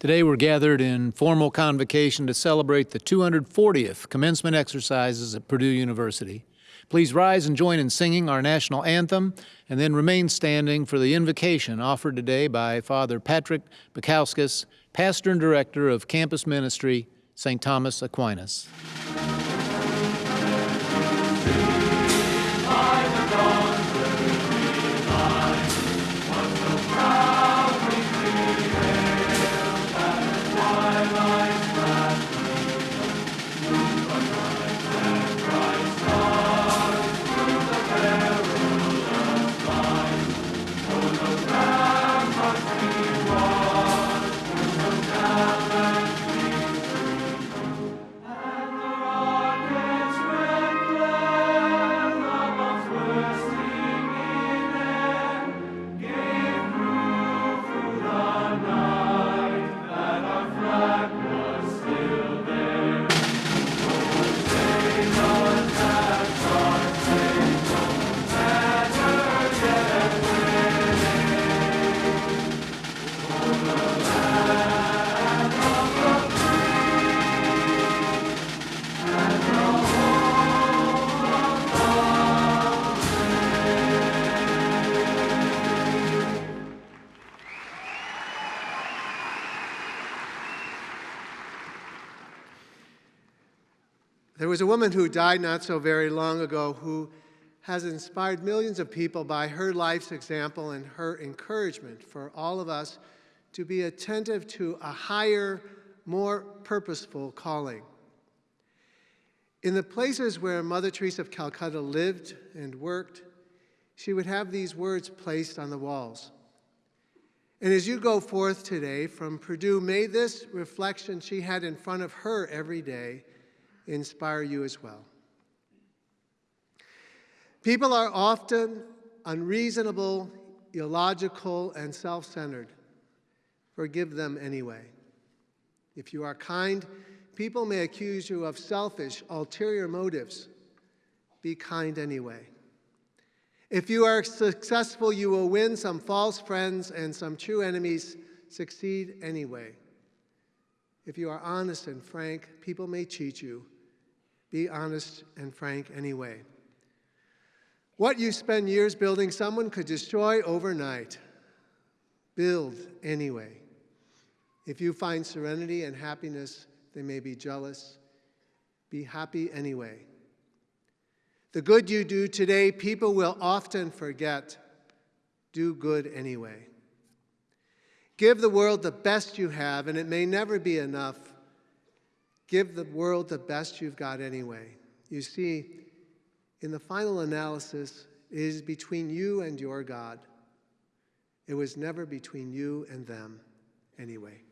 Today we're gathered in formal convocation to celebrate the 240th commencement exercises at Purdue University. Please rise and join in singing our national anthem and then remain standing for the invocation offered today by Father Patrick Baikauskas, Pastor and Director of Campus Ministry, St. Thomas Aquinas. There was a woman who died not so very long ago who has inspired millions of people by her life's example and her encouragement for all of us to be attentive to a higher, more purposeful calling. In the places where Mother Teresa of Calcutta lived and worked, she would have these words placed on the walls. And as you go forth today from Purdue, may this reflection she had in front of her every day inspire you as well. People are often unreasonable, illogical, and self-centered. Forgive them anyway. If you are kind, people may accuse you of selfish, ulterior motives. Be kind anyway. If you are successful, you will win some false friends and some true enemies. Succeed anyway. If you are honest and frank, people may cheat you. Be honest and frank anyway. What you spend years building, someone could destroy overnight. Build anyway. If you find serenity and happiness, they may be jealous. Be happy anyway. The good you do today, people will often forget. Do good anyway. Give the world the best you have, and it may never be enough. Give the world the best you've got anyway. You see, in the final analysis, it is between you and your God. It was never between you and them anyway.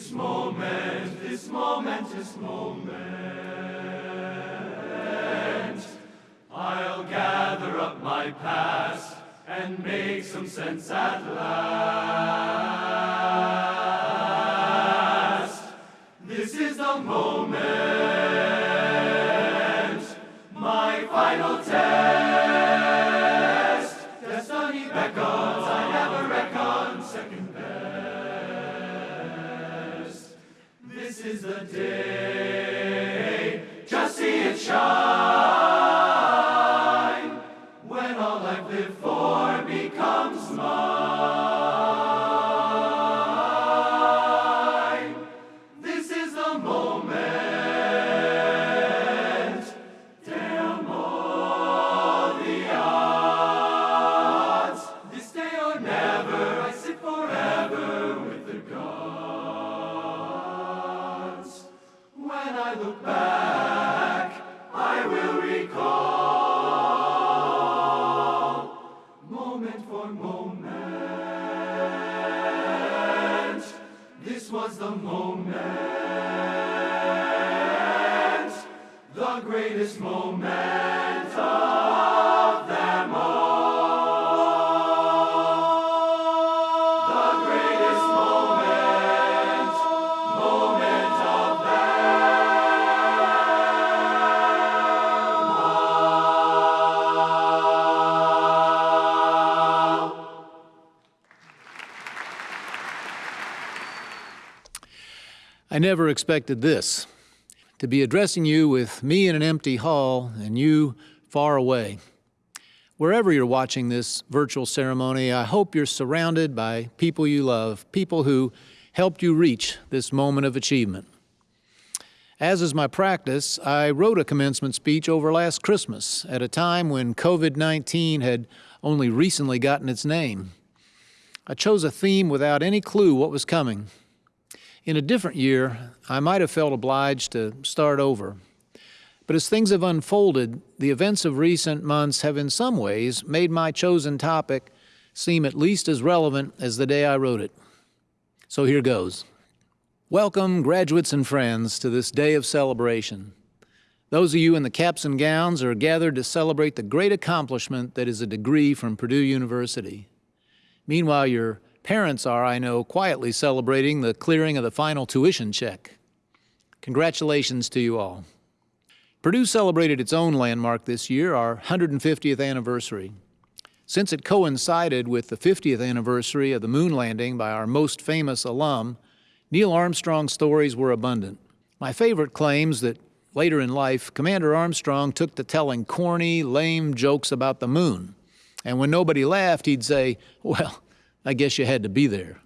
Give me this moment, this moment. I'll gather up my past and make some sense at never expected this to be addressing you with me in an empty hall and you far away. Wherever you're watching this virtual ceremony, I hope you're surrounded by people you love, people who helped you reach this moment of achievement. As is my practice, I wrote a commencement speech over last Christmas at a time when COVID 19 had only recently gotten its name. I chose a theme without any clue what was coming. In a different year, I might have felt obliged to start over. But as things have unfolded, the events of recent months have in some ways made my chosen topic seem at least as relevant as the day I wrote it. So here goes. Welcome, graduates and friends, to this day of celebration. Those of you in the caps and gowns are gathered to celebrate the great accomplishment that is a degree from Purdue University. Meanwhile, your parents are, I know, quietly celebrating the clearing of the final tuition check. Congratulations to you all. Purdue celebrated its own landmark this year, our 150th anniversary. Since it coincided with the 50th anniversary of the moon landing by our most famous alum, Neil Armstrong's stories were abundant. My favorite claims that later in life, Commander Armstrong took to telling corny, lame jokes about the moon. And when nobody laughed, he'd say, Well, I guess you had to be there.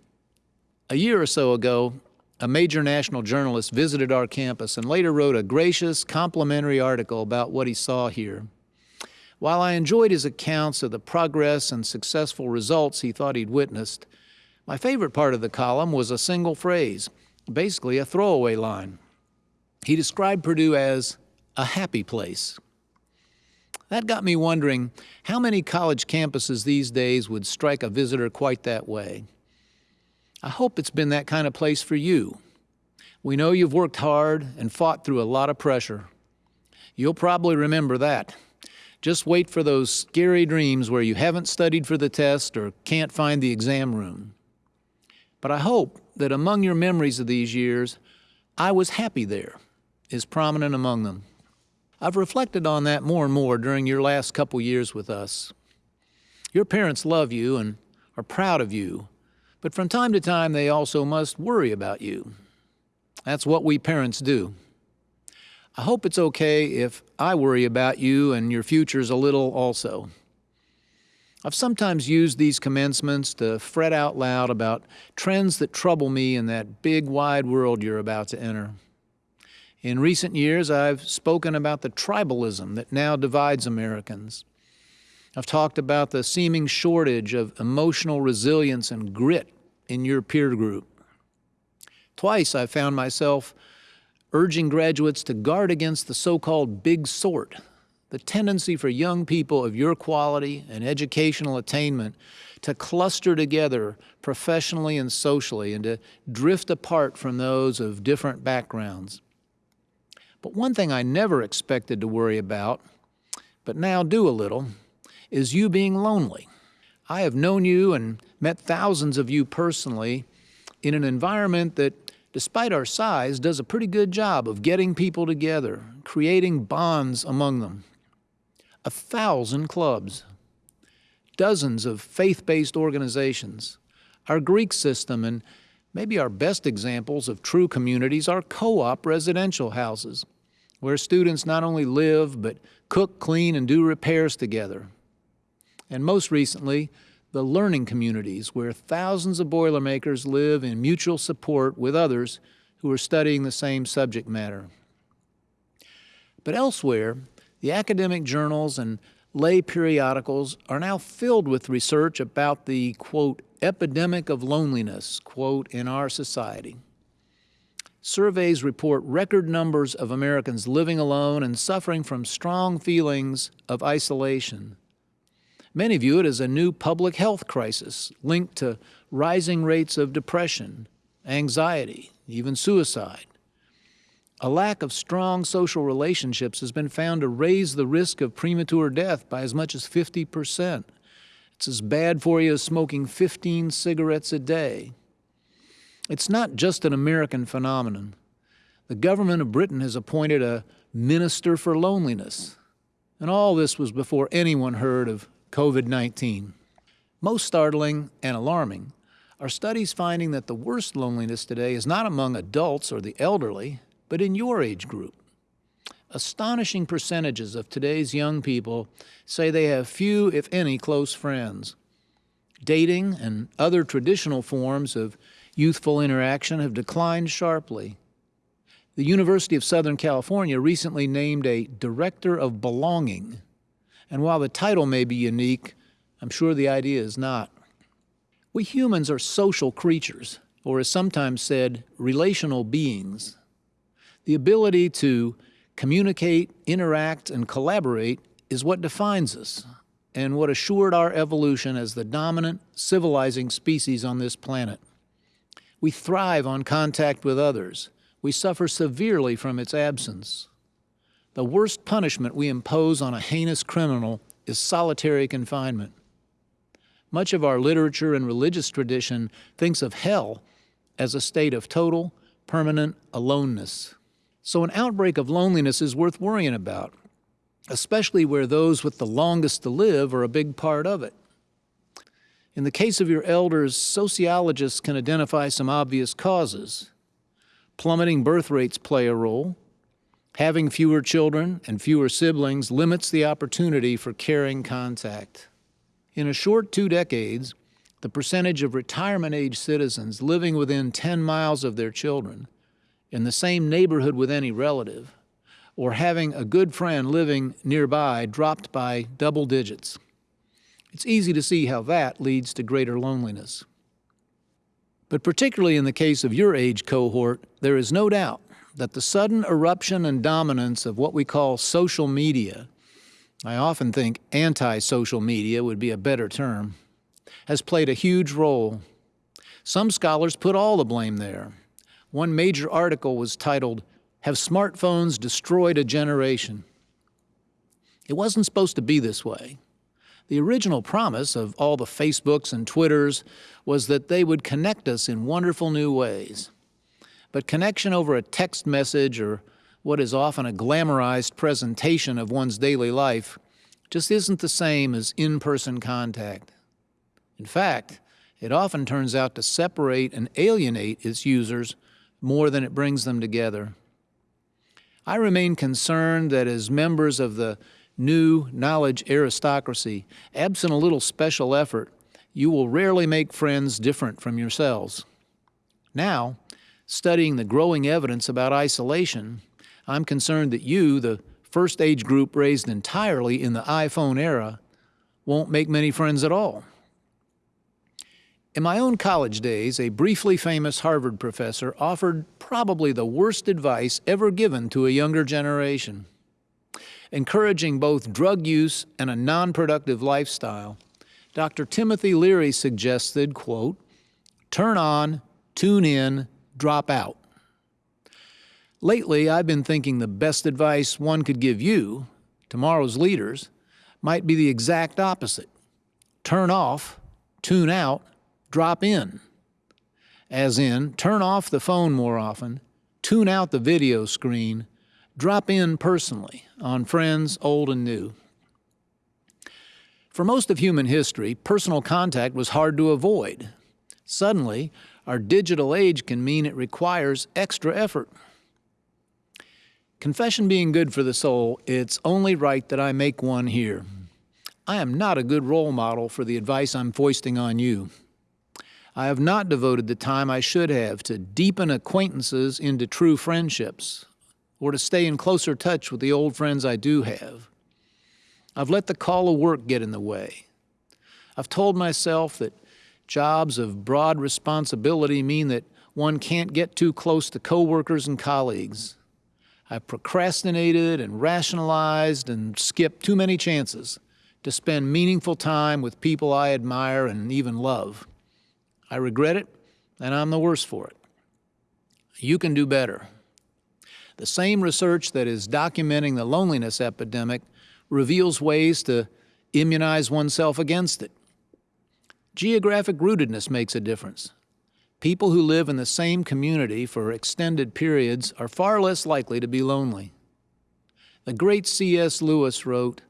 A year or so ago, a major national journalist visited our campus and later wrote a gracious, complimentary article about what he saw here. While I enjoyed his accounts of the progress and successful results he thought he'd witnessed, my favorite part of the column was a single phrase, basically a throwaway line. He described Purdue as a happy place. That got me wondering how many college campuses these days would strike a visitor quite that way. I hope it's been that kind of place for you. We know you've worked hard and fought through a lot of pressure. You'll probably remember that. Just wait for those scary dreams where you haven't studied for the test or can't find the exam room. But I hope that among your memories of these years, I was happy there is prominent among them. I've reflected on that more and more during your last couple years with us. Your parents love you and are proud of you, but from time to time they also must worry about you. That's what we parents do. I hope it's okay if I worry about you and your futures a little also. I've sometimes used these commencements to fret out loud about trends that trouble me in that big wide world you're about to enter. In recent years, I've spoken about the tribalism that now divides Americans. I've talked about the seeming shortage of emotional resilience and grit in your peer group. Twice I found myself urging graduates to guard against the so-called big sort, the tendency for young people of your quality and educational attainment to cluster together professionally and socially and to drift apart from those of different backgrounds. But one thing I never expected to worry about, but now do a little, is you being lonely. I have known you and met thousands of you personally in an environment that despite our size, does a pretty good job of getting people together, creating bonds among them. A thousand clubs, dozens of faith-based organizations, our Greek system, and maybe our best examples of true communities are co-op residential houses, where students not only live, but cook, clean, and do repairs together. And most recently, the learning communities, where thousands of Boilermakers live in mutual support with others who are studying the same subject matter. But elsewhere, the academic journals and lay periodicals are now filled with research about the, quote, epidemic of loneliness, quote, in our society. Surveys report record numbers of Americans living alone and suffering from strong feelings of isolation. Many view it as a new public health crisis linked to rising rates of depression, anxiety, even suicide. A lack of strong social relationships has been found to raise the risk of premature death by as much as 50 percent. It's as bad for you as smoking 15 cigarettes a day. It's not just an American phenomenon. The government of Britain has appointed a minister for loneliness. And all this was before anyone heard of COVID-19. Most startling and alarming are studies finding that the worst loneliness today is not among adults or the elderly, but in your age group. Astonishing percentages of today's young people say they have few, if any, close friends. Dating and other traditional forms of youthful interaction have declined sharply. The University of Southern California recently named a Director of Belonging and while the title may be unique, I'm sure the idea is not. We humans are social creatures, or as sometimes said, relational beings. The ability to communicate, interact, and collaborate is what defines us and what assured our evolution as the dominant civilizing species on this planet. We thrive on contact with others. We suffer severely from its absence. The worst punishment we impose on a heinous criminal is solitary confinement. Much of our literature and religious tradition thinks of hell as a state of total, permanent aloneness. So an outbreak of loneliness is worth worrying about, especially where those with the longest to live are a big part of it. In the case of your elders, sociologists can identify some obvious causes. Plummeting birth rates play a role, Having fewer children and fewer siblings limits the opportunity for caring contact. In a short two decades, the percentage of retirement-age citizens living within 10 miles of their children, in the same neighborhood with any relative, or having a good friend living nearby dropped by double digits. It's easy to see how that leads to greater loneliness. But particularly in the case of your age cohort, there is no doubt that the sudden eruption and dominance of what we call social media, I often think anti-social media would be a better term, has played a huge role. Some scholars put all the blame there. One major article was titled, Have Smartphones Destroyed a Generation? It wasn't supposed to be this way. The original promise of all the Facebooks and Twitters was that they would connect us in wonderful new ways. But connection over a text message or what is often a glamorized presentation of one's daily life just isn't the same as in-person contact. In fact, it often turns out to separate and alienate its users more than it brings them together. I remain concerned that as members of the new knowledge aristocracy, absent a little special effort, you will rarely make friends different from yourselves. Now, studying the growing evidence about isolation, I'm concerned that you, the first age group raised entirely in the iPhone era, won't make many friends at all. In my own college days, a briefly famous Harvard professor offered probably the worst advice ever given to a younger generation. Encouraging both drug use and a non-productive lifestyle, Dr. Timothy Leary suggested, quote, turn on, tune in, drop out. Lately, I've been thinking the best advice one could give you, tomorrow's leaders, might be the exact opposite. Turn off, tune out, drop in. as in turn off the phone more often, tune out the video screen, drop in personally on friends old and new. For most of human history, personal contact was hard to avoid. Suddenly, our digital age can mean it requires extra effort. Confession being good for the soul, it's only right that I make one here. I am not a good role model for the advice I'm foisting on you. I have not devoted the time I should have to deepen acquaintances into true friendships or to stay in closer touch with the old friends I do have. I've let the call of work get in the way. I've told myself that jobs of broad responsibility mean that one can't get too close to coworkers and colleagues. I've procrastinated and rationalized and skipped too many chances to spend meaningful time with people I admire and even love. I regret it, and I'm the worse for it. You can do better. The same research that is documenting the loneliness epidemic reveals ways to immunize oneself against it. Geographic rootedness makes a difference. People who live in the same community for extended periods are far less likely to be lonely. The great C.S. Lewis wrote,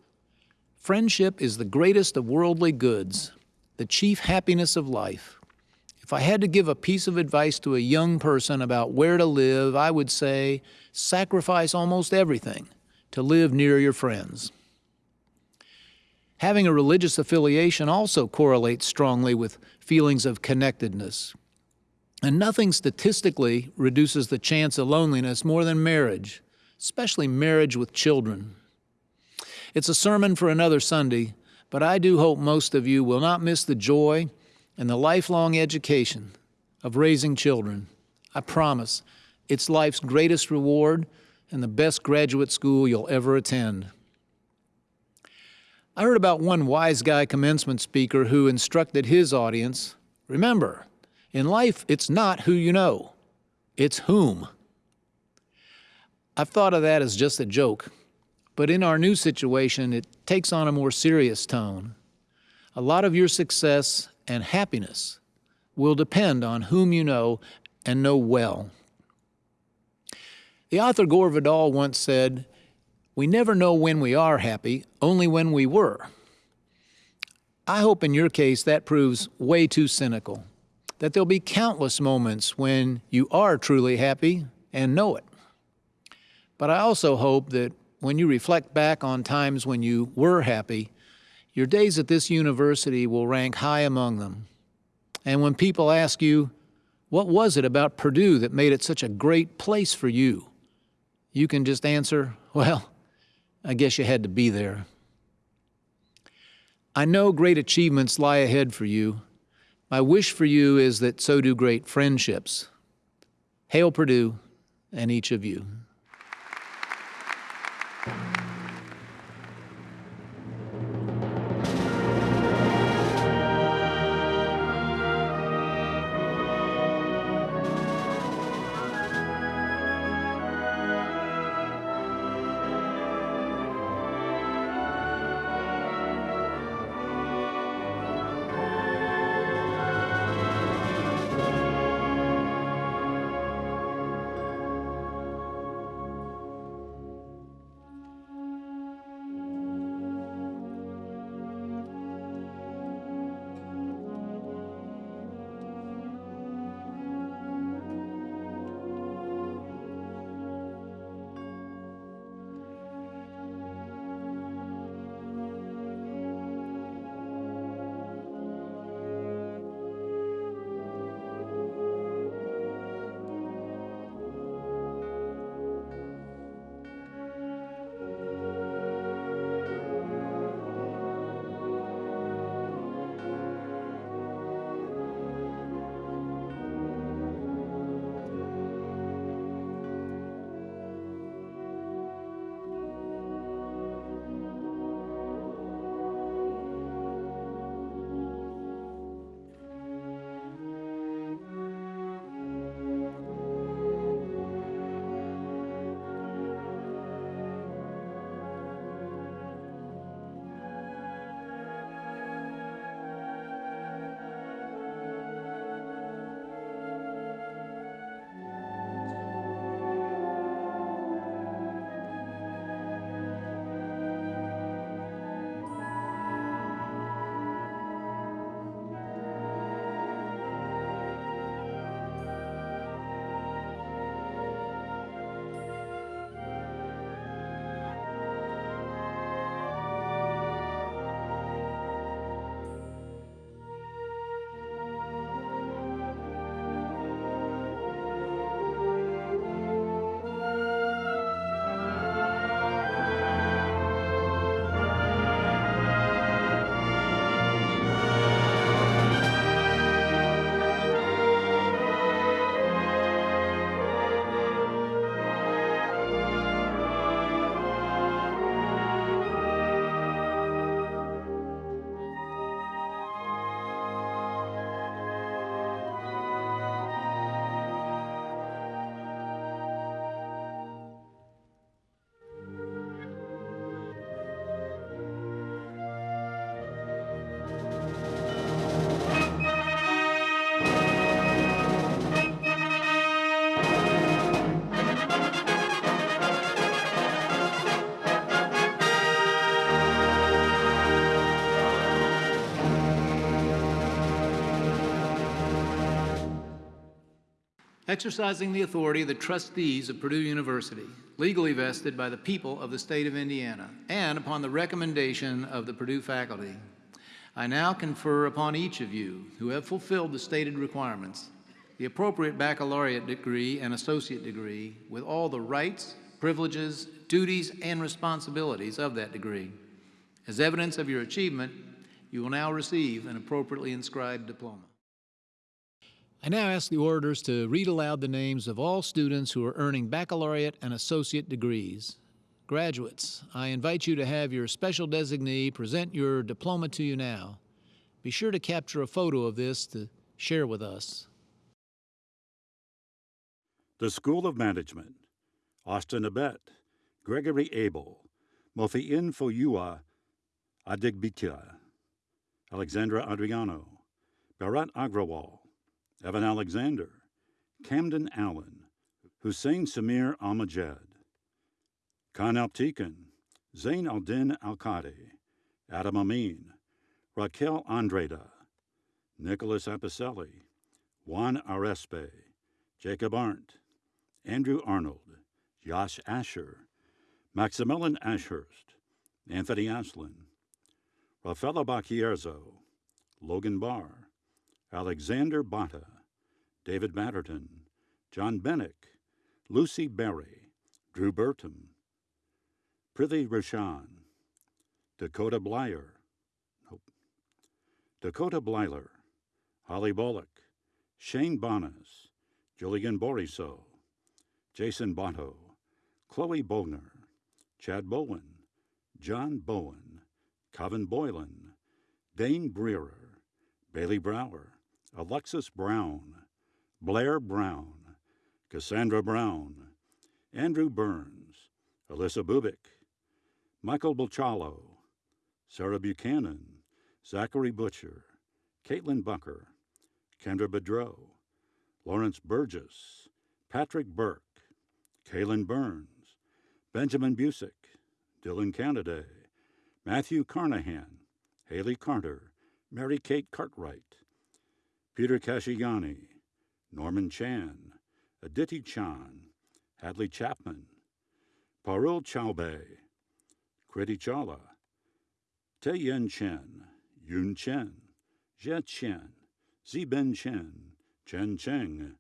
Friendship is the greatest of worldly goods, the chief happiness of life. If I had to give a piece of advice to a young person about where to live, I would say sacrifice almost everything to live near your friends. Having a religious affiliation also correlates strongly with feelings of connectedness. And nothing statistically reduces the chance of loneliness more than marriage, especially marriage with children. It's a sermon for another Sunday, but I do hope most of you will not miss the joy and the lifelong education of raising children. I promise it's life's greatest reward and the best graduate school you'll ever attend. I heard about one wise guy commencement speaker who instructed his audience remember, in life, it's not who you know, it's whom. I've thought of that as just a joke, but in our new situation, it takes on a more serious tone. A lot of your success and happiness will depend on whom you know and know well. The author Gore Vidal once said, We never know when we are happy, only when we were. I hope in your case that proves way too cynical, that there'll be countless moments when you are truly happy and know it. But I also hope that when you reflect back on times when you were happy, your days at this university will rank high among them. And when people ask you, what was it about Purdue that made it such a great place for you? You can just answer, well, I guess you had to be there. I know great achievements lie ahead for you. My wish for you is that so do great friendships. Hail Purdue and each of you. Exercising the authority of the trustees of Purdue University, legally vested by the people of the state of Indiana, and upon the recommendation of the Purdue faculty, I now confer upon each of you who have fulfilled the stated requirements the appropriate baccalaureate degree and associate degree with all the rights, privileges, duties, and responsibilities of that degree. As evidence of your achievement, you will now receive an appropriately inscribed diploma. I now ask the orators to read aloud the names of all students who are earning baccalaureate and associate degrees. Graduates, I invite you to have your special designee present your diploma to you now. Be sure to capture a photo of this to share with us. The School of Management, Austin Abet, Gregory Abel, Mofi'in Foyua Adigbitya, Alexandra Adriano, Bharat Agrawal, Evan Alexander, Camden Allen, Hussein Samir Almajed, Khan Alptikin, Zain Aldin Alkadi, Adam Amin, Raquel Andrada, Nicholas Apicelli, Juan Arespe, Jacob Arndt, Andrew Arnold, Josh Asher, Maximilian Ashurst, Anthony Aslin, Rafaela Bacchierzo, Logan Barr, Alexander Bata, David Matterton, John Bennick, Lucy Berry, Drew Burton, Prithi Rashan, Dakota Blyer, nope, Dakota Blyler, Holly Bullock, Shane Bonas, Julian Boriso, Jason Botto, Chloe Bogner, Chad Bowen, John Bowen, Coven Boylan, Dane Breerer, Bailey Brower, Alexis Brown, Blair Brown, Cassandra Brown, Andrew Burns, Alyssa Bubik, Michael Bolchalo, Sarah Buchanan, Zachary Butcher, Caitlin Bunker, Kendra Bedreau, Lawrence Burgess, Patrick Burke, Kaylin Burns, Benjamin Busick, Dylan Canaday, Matthew Carnahan, Haley Carter, Mary Kate Cartwright, Peter Kashiani, Norman Chan, Aditi Chan, Hadley Chapman, Parul Chaube, Kriti Chala, Taeyen Chen, Yun Chen, Jia Chen, Ziben Chen, Chen Cheng,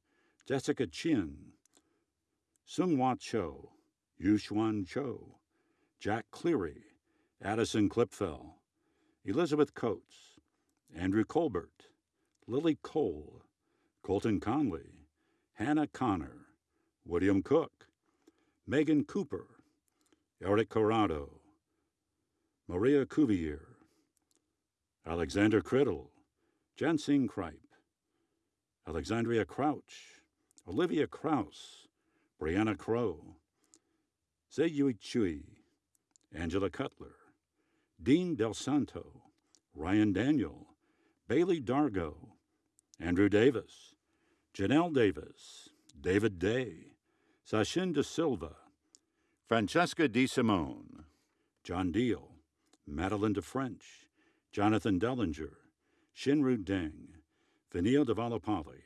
Jessica Chin, Sung Wa Cho, Yuxuan Cho, Jack Cleary, Addison Clipfell, Elizabeth Coates, Andrew Colbert, Lily Cole, Colton Conley, Hannah Connor, William Cook, Megan Cooper, Eric Corrado, Maria Cuvier, Alexander Criddle, Jensing Kripe, Alexandria Crouch, Olivia Kraus, Brianna Crow, Zeyui Chui, Angela Cutler, Dean Del Santo, Ryan Daniel, Bailey Dargo, Andrew Davis, Janelle Davis, David Day, Sachin De Silva, Francesca Di Simone, John Deal, Madeline De French, Jonathan Dellinger, Shinru Deng, Vanille de Valapali,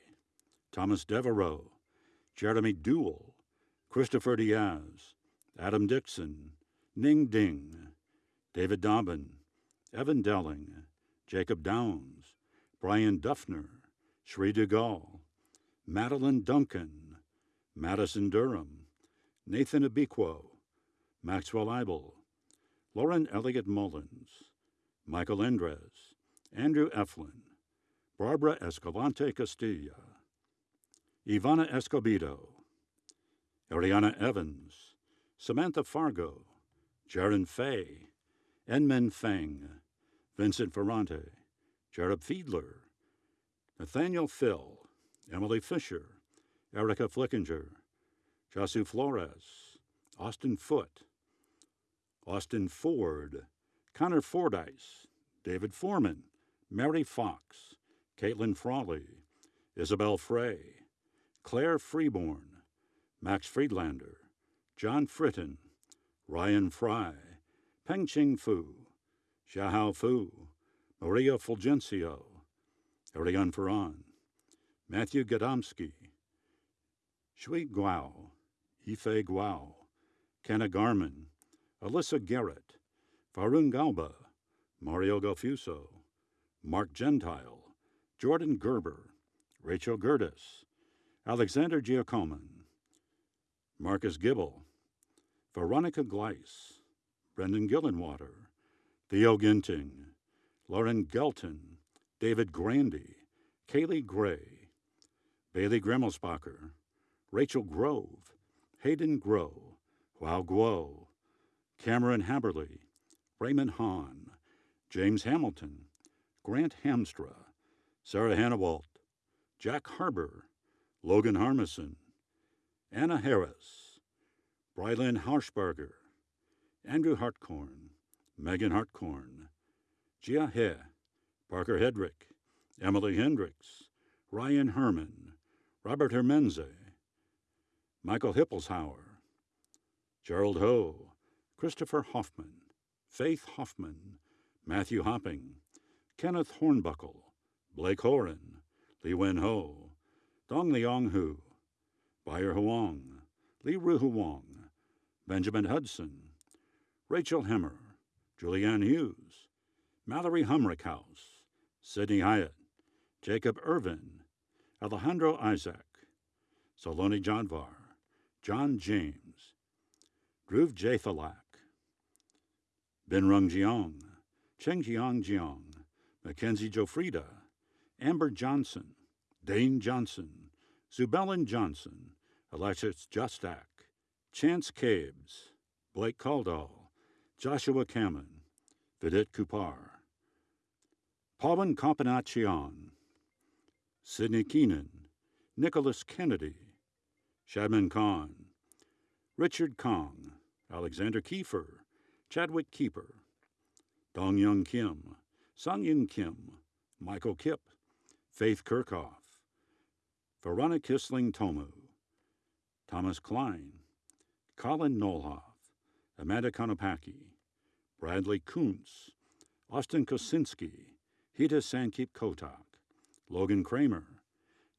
Thomas Devereaux, Jeremy Duell, Christopher Diaz, Adam Dixon, Ning Ding, David Dobbin, Evan Delling, Jacob Downs, Brian Duffner, Sri Dugal, Madeline Duncan, Madison Durham, Nathan Abiquo, Maxwell Eibel, Lauren Elliott Mullins, Michael Endres, Andrew Eflin, Barbara Escalante Castilla, Ivana Escobedo, Ariana Evans, Samantha Fargo, Jaron Fay, Enmen Feng, Vincent Ferrante, Jared Fiedler, Nathaniel Phil, Emily Fisher, Erica Flickinger, Jasu Flores, Austin Foote, Austin Ford, Connor Fordyce, David Foreman, Mary Fox, Caitlin Frawley, Isabel Frey, Claire Freeborn, Max Friedlander, John Fritton, Ryan Fry, Pengqing Fu, Xiahao Fu, Maria Fulgencio, Ariane Ferran, Matthew Gadomski, Shui Guao, Ife Guao, Kenna Garman, Alyssa Garrett, Farun Galba, Mario Galfuso, Mark Gentile, Jordan Gerber, Rachel Gertis, Alexander Giacomin, Marcus Gibble, Veronica Gleiss, Brendan Gillenwater, Theo Ginting, Lauren Gelton, David Grandy, Kaylee Gray, Bailey Gremmelsbacher, Rachel Grove, Hayden Grow, Hua Guo, Cameron Haberly, Raymond Hahn, James Hamilton, Grant Hamstra, Sarah Hannawalt, Jack Harbour, Logan Harmison, Anna Harris, Brylan Harshbarger, Andrew Hartcorn, Megan Hartcorn, Gia He, Parker Hedrick, Emily Hendricks, Ryan Herman, Robert Hermenze, Michael Hippelshauer, Gerald Ho, Christopher Hoffman, Faith Hoffman, Matthew Hopping, Kenneth Hornbuckle, Blake Horan, Li Wen Ho, Dong Liang Hu, Bayer Huang, Li Ru Huang, Benjamin Hudson, Rachel Hemmer, Julianne Hughes, Mallory Humrickhouse, Sidney Hyatt, Jacob Irvin, Alejandro Isaac, Saloni Janvar, John James, Dhruv Jathalak, Benrung Jiang, Cheng Jiang Jiang, Mackenzie Jofrida, Amber Johnson, Dane Johnson, Zubelin Johnson, Alexis Justak, Chance Cabes, Blake Caldall, Joshua Kamen, Vidit Kupar, Pawan Kompanachian, Sidney Keenan, Nicholas Kennedy, Shadman Khan, Richard Kong, Alexander Kiefer, Chadwick Keeper, Dong Young Kim, Sung Young Kim, Michael Kip, Faith Kirchhoff, Veronica Kissling Tomu, Thomas Klein, Colin Nolhoff, Amanda Konopaki, Bradley Kuntz, Austin Kosinski, Hita Sankip Kotak, Logan Kramer,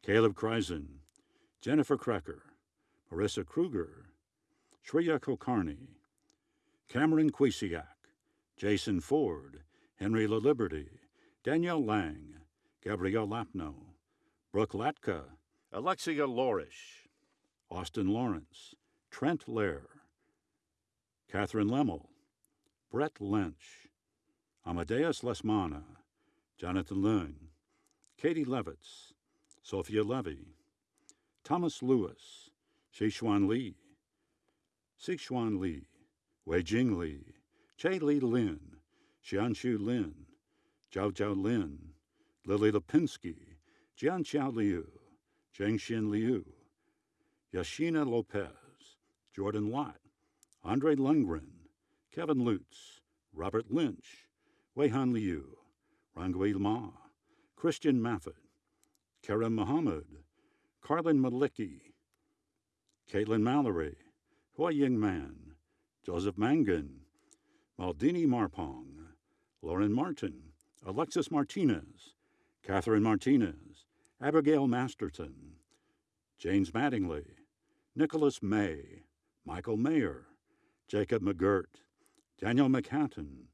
Caleb Kreisen, Jennifer Krecker, Marissa Kruger, Shreya Kulkarni, Cameron Kwesiak, Jason Ford, Henry LaLiberty, Danielle Lang, Gabrielle Lapno, Brooke Latka, Alexia Lorish, Austin Lawrence, Trent Lair, Catherine Lemmel, Brett Lynch, Amadeus Lesmana, Jonathan Lung, Katie Levitz, Sophia Levy, Thomas Lewis, Shishuan Li, Sichuan Li, Wei Jing Li, Che Li Lin, Xianshu Lin, Zhao Zhao Lin, Lily Lipinski, Jian Xiao Liu, Zhengxin Liu, Yashina Lopez, Jordan Lott, Andre Lundgren, Kevin Lutz, Robert Lynch, Weihan Liu, Rangui Ma, Christian Maffet, Karen Muhammad, Carlin Malicki, Caitlin Mallory, Hua Ying Man, Joseph Mangan, Maldini Marpong, Lauren Martin, Alexis Martinez, Catherine Martinez, Abigail Masterton, James Mattingly, Nicholas May, Michael Mayer, Jacob McGirt, Daniel McHatton,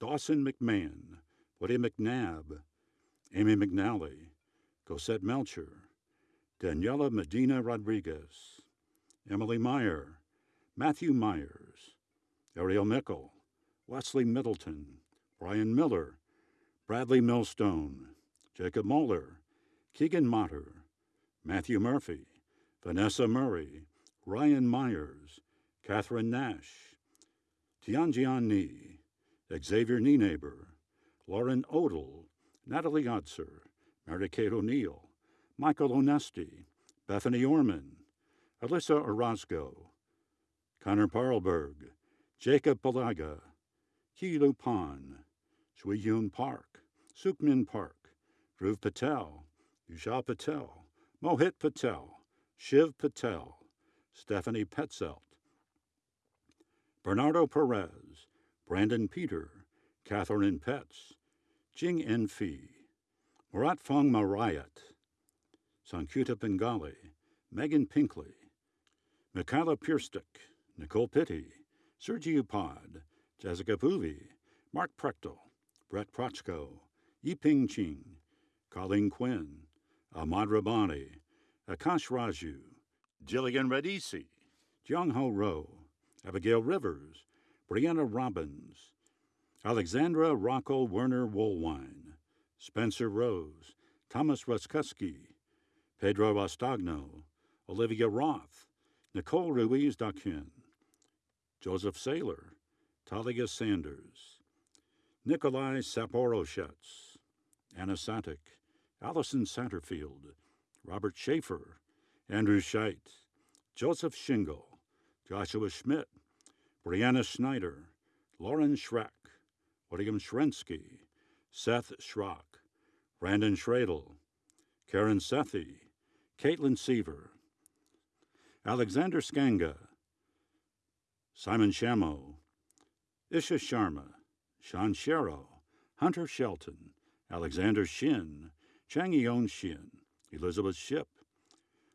Dawson McMahon, Woody McNabb, Amy McNally, Cosette Melcher, Daniela Medina Rodriguez, Emily Meyer, Matthew Myers, Ariel Mickle, Wesley Middleton, Brian Miller, Bradley Millstone, Jacob Moeller, Keegan Motter, Matthew Murphy, Vanessa Murray, Ryan Myers, Catherine Nash, Tianjian Ni, Xavier Nienaber, Lauren Odell, Natalie Otzer, Mary Kate O'Neill, Michael Onesti, Bethany Orman, Alyssa Orozco, Connor Parlberg, Jacob Palaga, Ki Lu Pan, Shui Yun Park, Sukmin Park, Dhruv Patel, Usha Patel, Mohit Patel, Shiv Patel, Stephanie Petzelt, Bernardo Perez, Brandon Peter, Catherine Petz, Jing Fee, Murat Fong Marayat, Sankuta Bengali, Megan Pinkley, Mikhaila Pierstick, Nicole Pitti, Sergio Pod, Jessica Pooley, Mark Prechtel, Brett Prochko, Yiping Ching, Colleen Quinn, Ahmad Rabani, Akash Raju, Jillian Radisi, Jung Ho Ro, Abigail Rivers, Brianna Robbins, Alexandra Rocco Werner Woolwine, Spencer Rose, Thomas Ruskowski, Pedro Rostagno, Olivia Roth, Nicole Ruiz Daquin, Joseph Saylor, Talia Sanders, Nikolai Saporoshets, Anna Satik, Allison Satterfield, Robert Schaefer, Andrew Scheidt, Joseph Shingle, Joshua Schmidt, Brianna Schneider, Lauren Schreck, William Shrensky, Seth Schrock, Brandon Schradel, Karen Sethi, Caitlin Seaver, Alexander Skanga, Simon Shamo, Isha Sharma, Sean Sharrow, Hunter Shelton, Alexander Shin, Chang Yon Shin, Elizabeth Ship,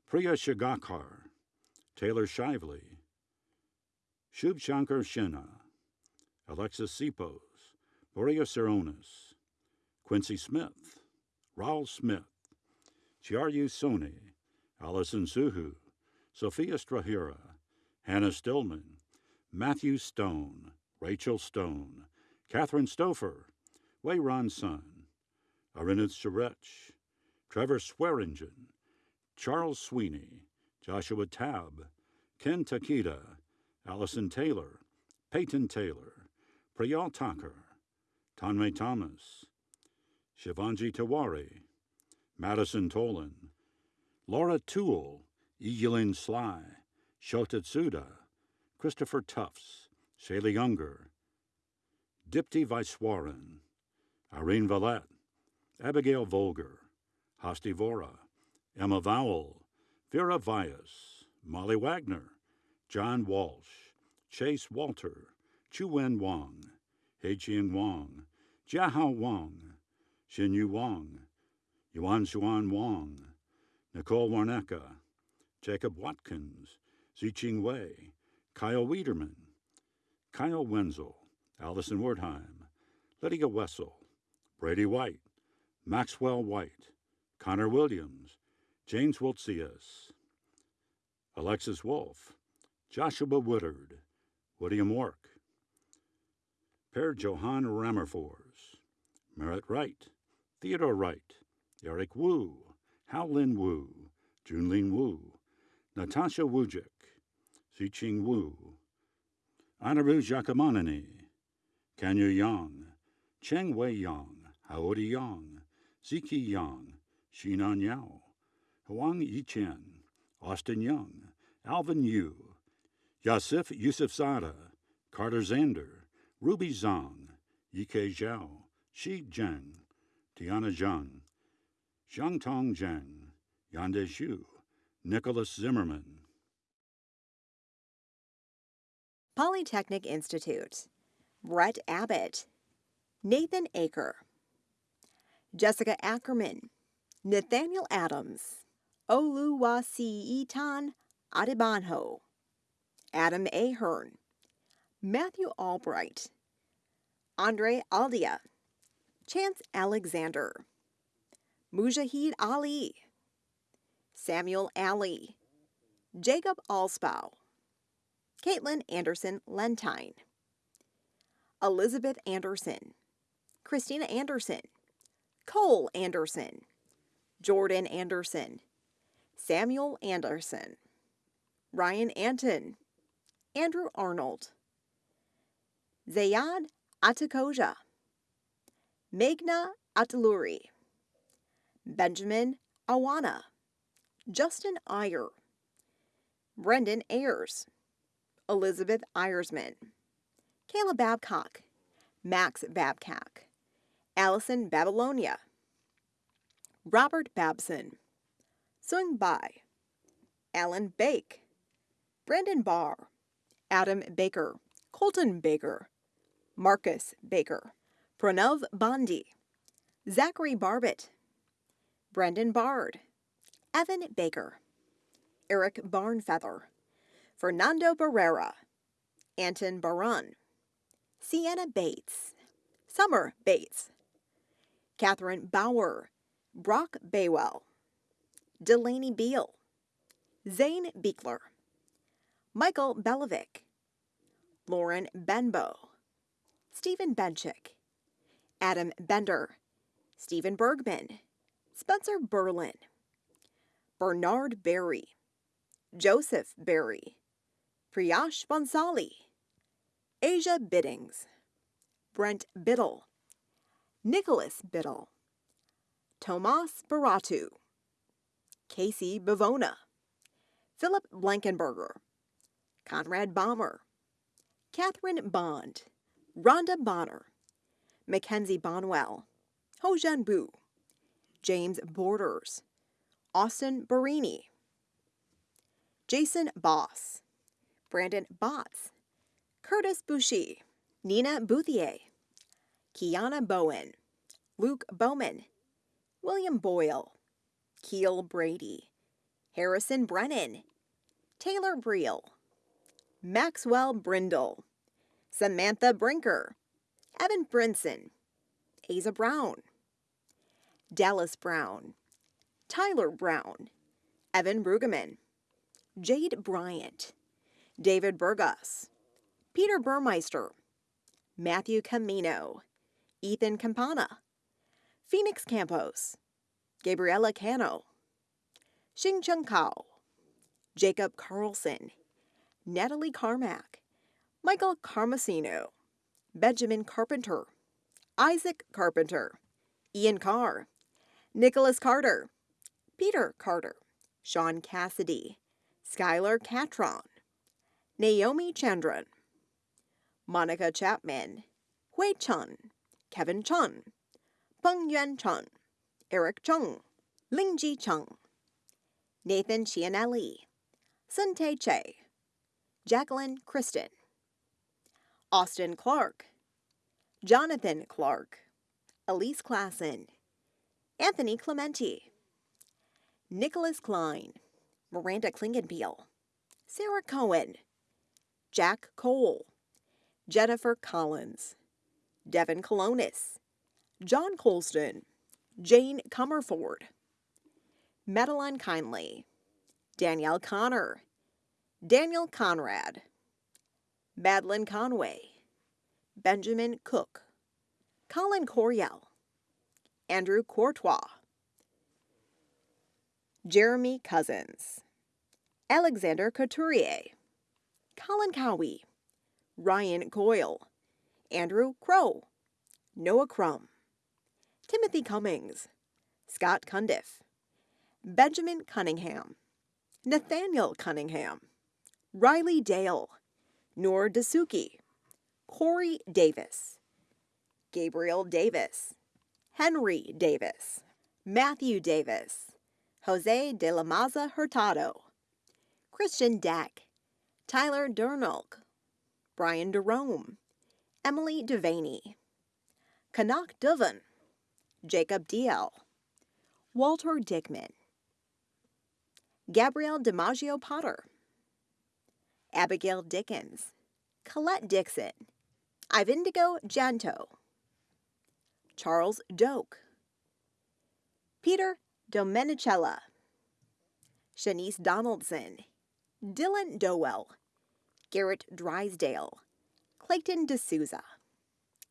Priya Shagakar, Taylor Shively, Shub Shankar Shinna, Alexis Sipos, Borea Saronis, Quincy Smith, Raul Smith, Chiaryu Soni, Allison Suhu, Sophia Strahira, Hannah Stillman, Matthew Stone, Rachel Stone, Catherine Stouffer, Wayron Sun, Arinith Sharech, Trevor Swearingen, Charles Sweeney, Joshua Tabb, Ken Takita, Allison Taylor, Peyton Taylor, Priyal Thakur, Tanmay Thomas, Shivanji Tawari, Madison Tolan, Laura Toole, Egilin Sly, Shota Tsuda, Christopher Tufts, Shayla Younger, Dipti Vaiswaran, Irene Valette, Abigail Volger, Hasti Vora, Emma Vowell, Vera Vyas, Molly Wagner, John Walsh, Chase Walter, Chu Wen Wang, Heijian Wang, Jiahao Wang, Xinyu Wang, Yuan Xuan Wang, Nicole Warnecka, Jacob Watkins, Ziqing Wei, Kyle Wiederman, Kyle Wenzel, Allison Wertheim, Lydia Wessel, Brady White, Maxwell White, Connor Williams, James Wiltsius, Alexis Wolf, Joshua Woodard, William Work, Per Johann Rammerfors, Merritt Wright, Theodore Wright, Eric Wu, Howlin Wu, Junlin Wu, Natasha Wujik, Ziqing Wu, Anaru Jakamanani, Kanyu Yang, Cheng Wei Yang, Haori Yang, Ziki Yang, Shinan Yao, Huang Yichen, Austin Young, Alvin Yu, Yasif Yusufzada, Carter Zander, Ruby Zhang, Yike Zhao, Shi Zheng, Tiana Zhang, Xiangtong Zheng, Yande Xu, Nicholas Zimmerman. Polytechnic Institute, Brett Abbott, Nathan Aker, Jessica Ackerman, Nathaniel Adams, Oluwasiitan Adebanho, Adam Ahern, Matthew Albright, Andre Aldia, Chance Alexander, Mujahid Ali, Samuel Ali, Jacob Alspow, Caitlin Anderson Lentine, Elizabeth Anderson, Christina Anderson, Cole Anderson, Jordan Anderson, Samuel Anderson, Ryan Anton, Andrew Arnold, Zayad Atakoja, Meghna Ataluri, Benjamin Awana, Justin Iyer, Brendan Ayers, Elizabeth Eyersman, Kayla Babcock, Max Babcock, Allison Babylonia, Robert Babson, Sung Bai, Alan Bake, Brandon Barr, Adam Baker, Colton Baker, Marcus Baker, Pranav Bondi, Zachary Barbett, Brendan Bard, Evan Baker, Eric Barnfeather, Fernando Barrera, Anton Barun, Sienna Bates, Summer Bates, Catherine Bauer, Brock Baywell, Delaney Beal, Zane Beekler, Michael Belovic, Lauren Benbow, Stephen Benchick, Adam Bender, Stephen Bergman, Spencer Berlin, Bernard Berry, Joseph Berry, Priyash Bonsali, Asia Biddings, Brent Biddle, Nicholas Biddle, Tomas Baratu, Casey Bavona, Philip Blankenberger, Conrad Bomber, Catherine Bond, Rhonda Bonner, Mackenzie Bonwell, Hojan Bu, James Borders, Austin Barini, Jason Boss, Brandon Botts, Curtis Bouchy, Nina Bouthier, Kiana Bowen, Luke Bowman, William Boyle, Keel Brady, Harrison Brennan, Taylor Breel, Maxwell Brindle, Samantha Brinker, Evan Brinson, Asa Brown, Dallas Brown, Tyler Brown, Evan Brueggemann, Jade Bryant, David Burgos, Peter Burmeister, Matthew Camino, Ethan Campana, Phoenix Campos, Gabriella Cano, Xing Chung Kao, Jacob Carlson, Natalie Carmack, Michael Carmasino, Benjamin Carpenter, Isaac Carpenter, Ian Carr, Nicholas Carter, Peter Carter, Sean Cassidy, Skylar Catron, Naomi Chandran, Monica Chapman, Hui Chun, Kevin Chun, Peng Yuan Chun, Eric Chung, Lingji Chung, Nathan Chianelli, Sun Tae Che, Jacqueline Kristen, Austin Clark, Jonathan Clark, Elise Klassen, Anthony Clementi, Nicholas Klein, Miranda Klingenpeel, Sarah Cohen, Jack Cole, Jennifer Collins, Devin Colonis, John Colston, Jane Comerford, Madeline Kindly, Danielle Connor, Daniel Conrad, Madeline Conway, Benjamin Cook, Colin Coriel, Andrew Courtois, Jeremy Cousins, Alexander Couturier, Colin Cowie, Ryan Coyle, Andrew Crow, Noah Crum, Timothy Cummings, Scott Cundiff, Benjamin Cunningham, Nathaniel Cunningham, Riley Dale, Noor Dasuki, Corey Davis, Gabriel Davis, Henry Davis, Matthew Davis, Jose de la Maza Hurtado, Christian Deck, Tyler Durnulk, Brian Derome, Emily Devaney, Kanak Duvan, Jacob DL, Walter Dickman, Gabrielle DiMaggio Potter, Abigail Dickens, Colette Dixon, Ivindigo Janto, Charles Doak, Peter Domenicella, Shanice Donaldson, Dylan Dowell, Garrett Drysdale, Clayton D'Souza,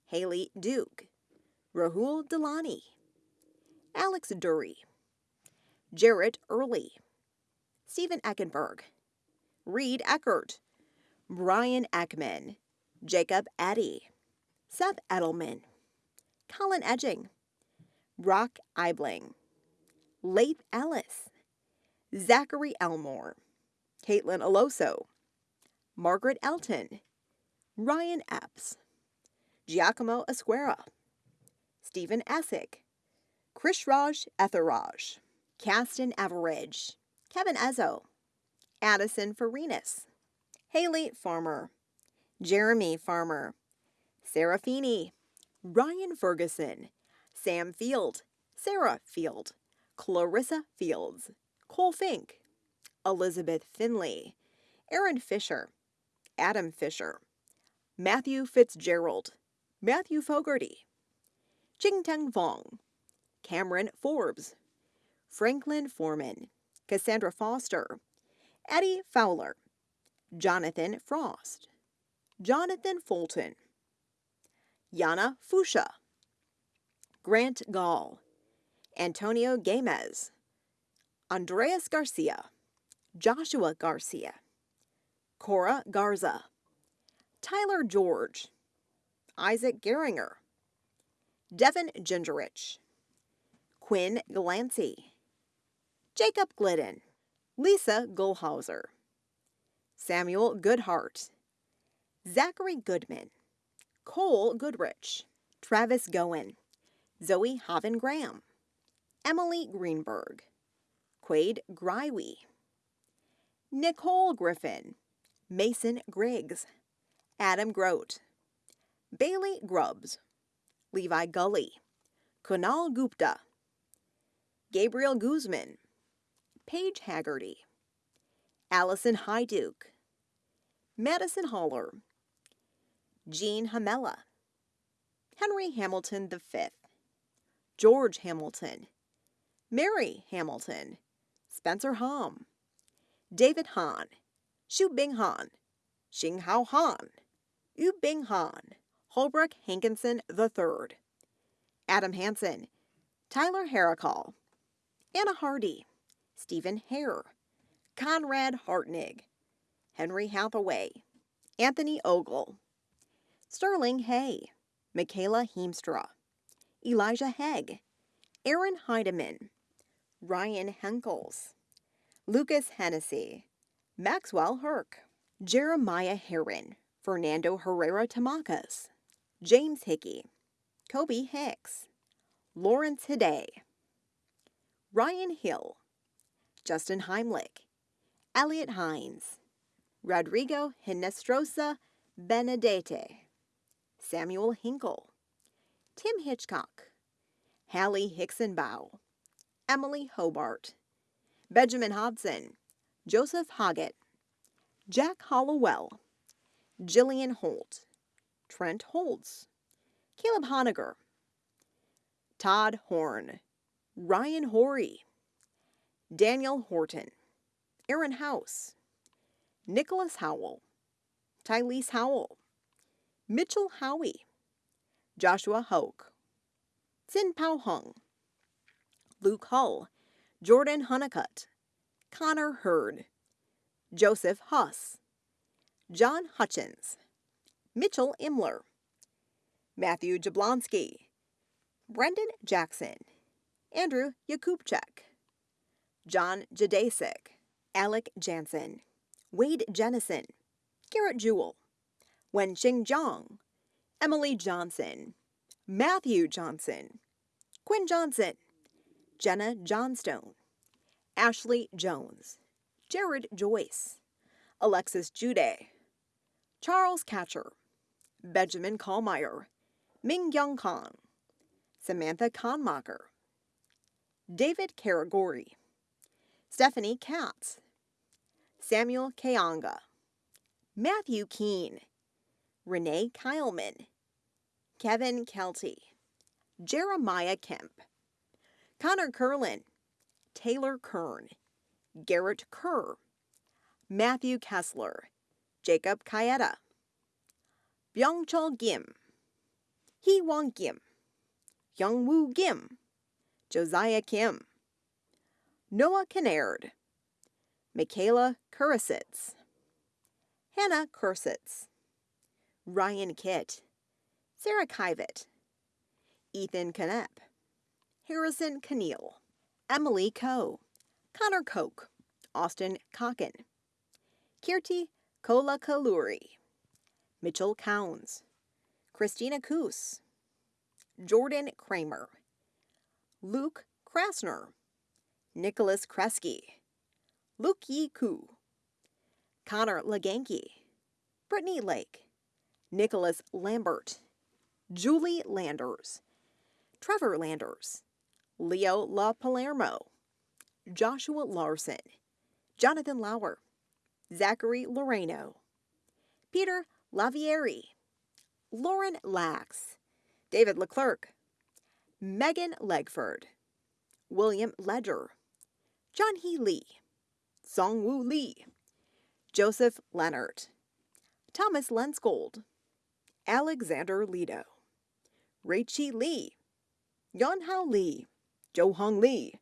Haley Duke, Rahul Delani, Alex Dury, Jarrett Early, Stephen Eckenberg, Reed Eckert, Brian Eckman, Jacob Eddy, Seth Edelman, Colin Edging, Brock Eibling, Laith Ellis, Zachary Elmore, Caitlin Aloso, Margaret Elton, Ryan Epps, Giacomo Esquera, Stephen Essick, Krishraj Etheraj, Caston Average, Kevin Ezzo, Addison Farinas, Haley Farmer, Jeremy Farmer, Feeney, Ryan Ferguson, Sam Field, Sarah Field, Clarissa Fields, Cole Fink, Elizabeth Finley, Aaron Fisher, Adam Fisher, Matthew Fitzgerald, Matthew Fogarty, Jingteng Fong, Cameron Forbes, Franklin Foreman, Cassandra Foster, Eddie Fowler, Jonathan Frost, Jonathan Fulton, Yana Fusha, Grant Gall, Antonio Gamez, Andreas Garcia, Joshua Garcia, Cora Garza, Tyler George, Isaac Geringer, Devin Gingerich, Quinn Glancy, Jacob Glidden, Lisa Gullhauser, Samuel Goodhart, Zachary Goodman, Cole Goodrich, Travis Goen, Zoe Haven Graham, Emily Greenberg, Quade Grywe, Nicole Griffin, Mason Griggs, Adam Grote, Bailey Grubbs, Levi Gully, Kunal Gupta, Gabriel Guzman, Paige Haggerty, Allison Hyduke, Madison Holler, Jean Hamella, Henry Hamilton V, George Hamilton, Mary Hamilton, Spencer Hom, David Han, Shu Bing Han, Xing Hao Han, Yu Bing Han, Holbrook Hankinson III, Adam Hansen, Tyler Haricall, Anna Hardy, Stephen Hare, Conrad Hartnig, Henry Hathaway, Anthony Ogle, Sterling Hay, Michaela Heemstra, Elijah Hegg, Aaron Heidemann, Ryan Henkels, Lucas Hennessy, Maxwell Herc, Jeremiah Heron, Fernando Herrera Tamacas, James Hickey, Kobe Hicks, Lawrence Hidday, Ryan Hill, Justin Heimlich, Elliot Hines, Rodrigo Hinestrosa Benedete, Samuel Hinkle, Tim Hitchcock, Hallie Hicksonbow, Emily Hobart, Benjamin Hodson, Joseph Hoggett, Jack Hollowell, Jillian Holt, Trent Holtz, Caleb Honiger, Todd Horn, Ryan Horry, Daniel Horton, Aaron House, Nicholas Howell, Tylese Howell, Mitchell Howie, Joshua Hoke, Sin Pao Hung, Luke Hull, Jordan Honeycutt, Connor Hurd, Joseph Huss, John Hutchins, Mitchell Imler, Matthew Jablonski, Brendan Jackson, Andrew Yakubchak, John Jadasik, Alec Jansen, Wade Jennison, Garrett Jewell, Wen Xinjiang, Emily Johnson, Matthew Johnson, Quinn Johnson, Jenna Johnstone, Ashley Jones, Jared Joyce, Alexis Jude, Charles Catcher, Benjamin Kallmeyer, Ming Young Kong, Samantha Kahnmacher, David Karagori, Stephanie Katz, Samuel Kayanga, Matthew Keene, Renee Kyleman, Kevin Kelty, Jeremiah Kemp, Connor Curlin, Taylor Kern, Garrett Kerr, Matthew Kessler, Jacob Kayeta, Byungchul Kim, Hee Wong Kim, Youngwoo Kim, Josiah Kim, Noah Kinnaird, Michaela Kurisitz, Hannah Kursitz, Ryan Kitt, Sarah Kivett, Ethan Knepp, Harrison Keneal, Emily Coe, Connor Koch, Austin Cocken, Kirti Kola Kaluri, Mitchell Counds, Christina Koos, Jordan Kramer, Luke Krasner, Nicholas Kresge, Luke Yi Koo, Connor Leganke, Brittany Lake, Nicholas Lambert, Julie Landers, Trevor Landers, Leo La Palermo, Joshua Larson, Jonathan Lauer, Zachary Loreno, Peter Lavieri, Lauren Lax, David Leclerc, Megan Legford, William Ledger, John Hee Lee, Song Woo Lee, Joseph Leonard, Thomas Lenskold, Alexander Lido, Raichi Lee, Yonhao Lee, Jo Hong Lee,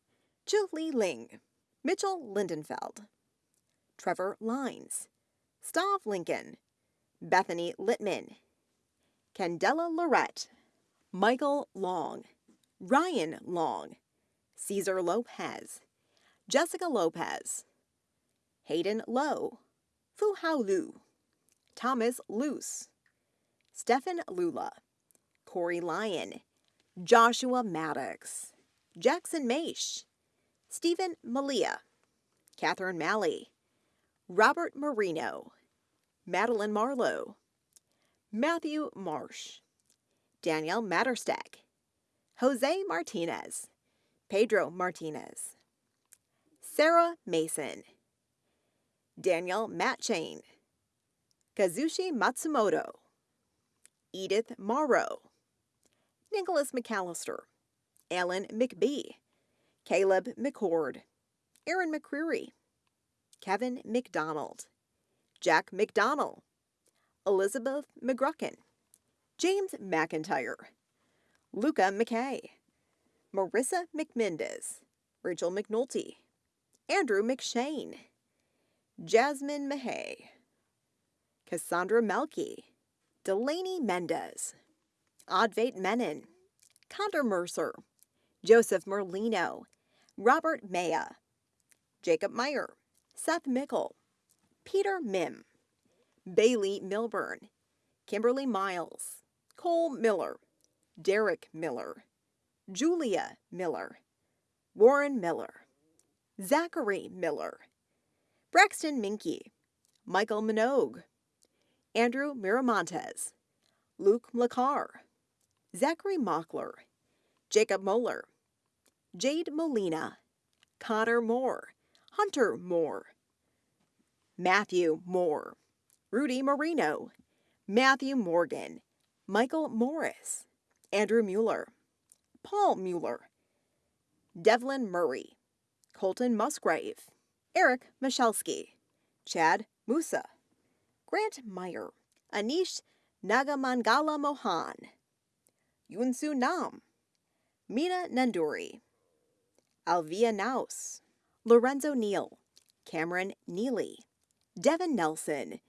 Chu Li Ling, Mitchell Lindenfeld, Trevor Lines, Stav Lincoln, Bethany Littman, Candela Lorette, Michael Long, Ryan Long, Caesar Lopez, Jessica Lopez, Hayden Lowe, Fu Hao Lu, Thomas Luce, Stephen Lula, Corey Lyon, Joshua Maddox, Jackson Maish, Stephen Malia, Catherine Malley, Robert Marino, Madeline Marlowe, Matthew Marsh, Danielle Matterstack, Jose Martinez, Pedro Martinez, Sarah Mason, Daniel Matchain, Kazushi Matsumoto, Edith Morrow, Nicholas McAllister, Alan McBee, Caleb McCord, Aaron McCreary, Kevin McDonald, Jack McDonnell, Elizabeth McGrucken, James McIntyre, Luca McKay, Marissa McMendez, Rachel McNulty, Andrew McShane, Jasmine Mahay, Cassandra Melky, Delaney Mendez, Advait Menon, Condor Mercer, Joseph Merlino, Robert Maya, Jacob Meyer, Seth Mickle, Peter Mim, Bailey Milburn, Kimberly Miles, Cole Miller, Derek Miller, Julia Miller, Warren Miller, Zachary Miller, Braxton Minky, Michael Minogue, Andrew Miramontes, Luke Lacar, Zachary Mockler, Jacob Moeller, Jade Molina, Connor Moore, Hunter Moore, Matthew Moore, Rudy Marino, Matthew Morgan, Michael Morris, Andrew Mueller, Paul Mueller, Devlin Murray, Colton Musgrave, Eric Michalski, Chad Musa, Grant Meyer, Anish Nagamangala Mohan, Yunsu Nam, Mina Nanduri, Alvia Naus, Lorenzo Neal, Cameron Neely, Devin Nelson,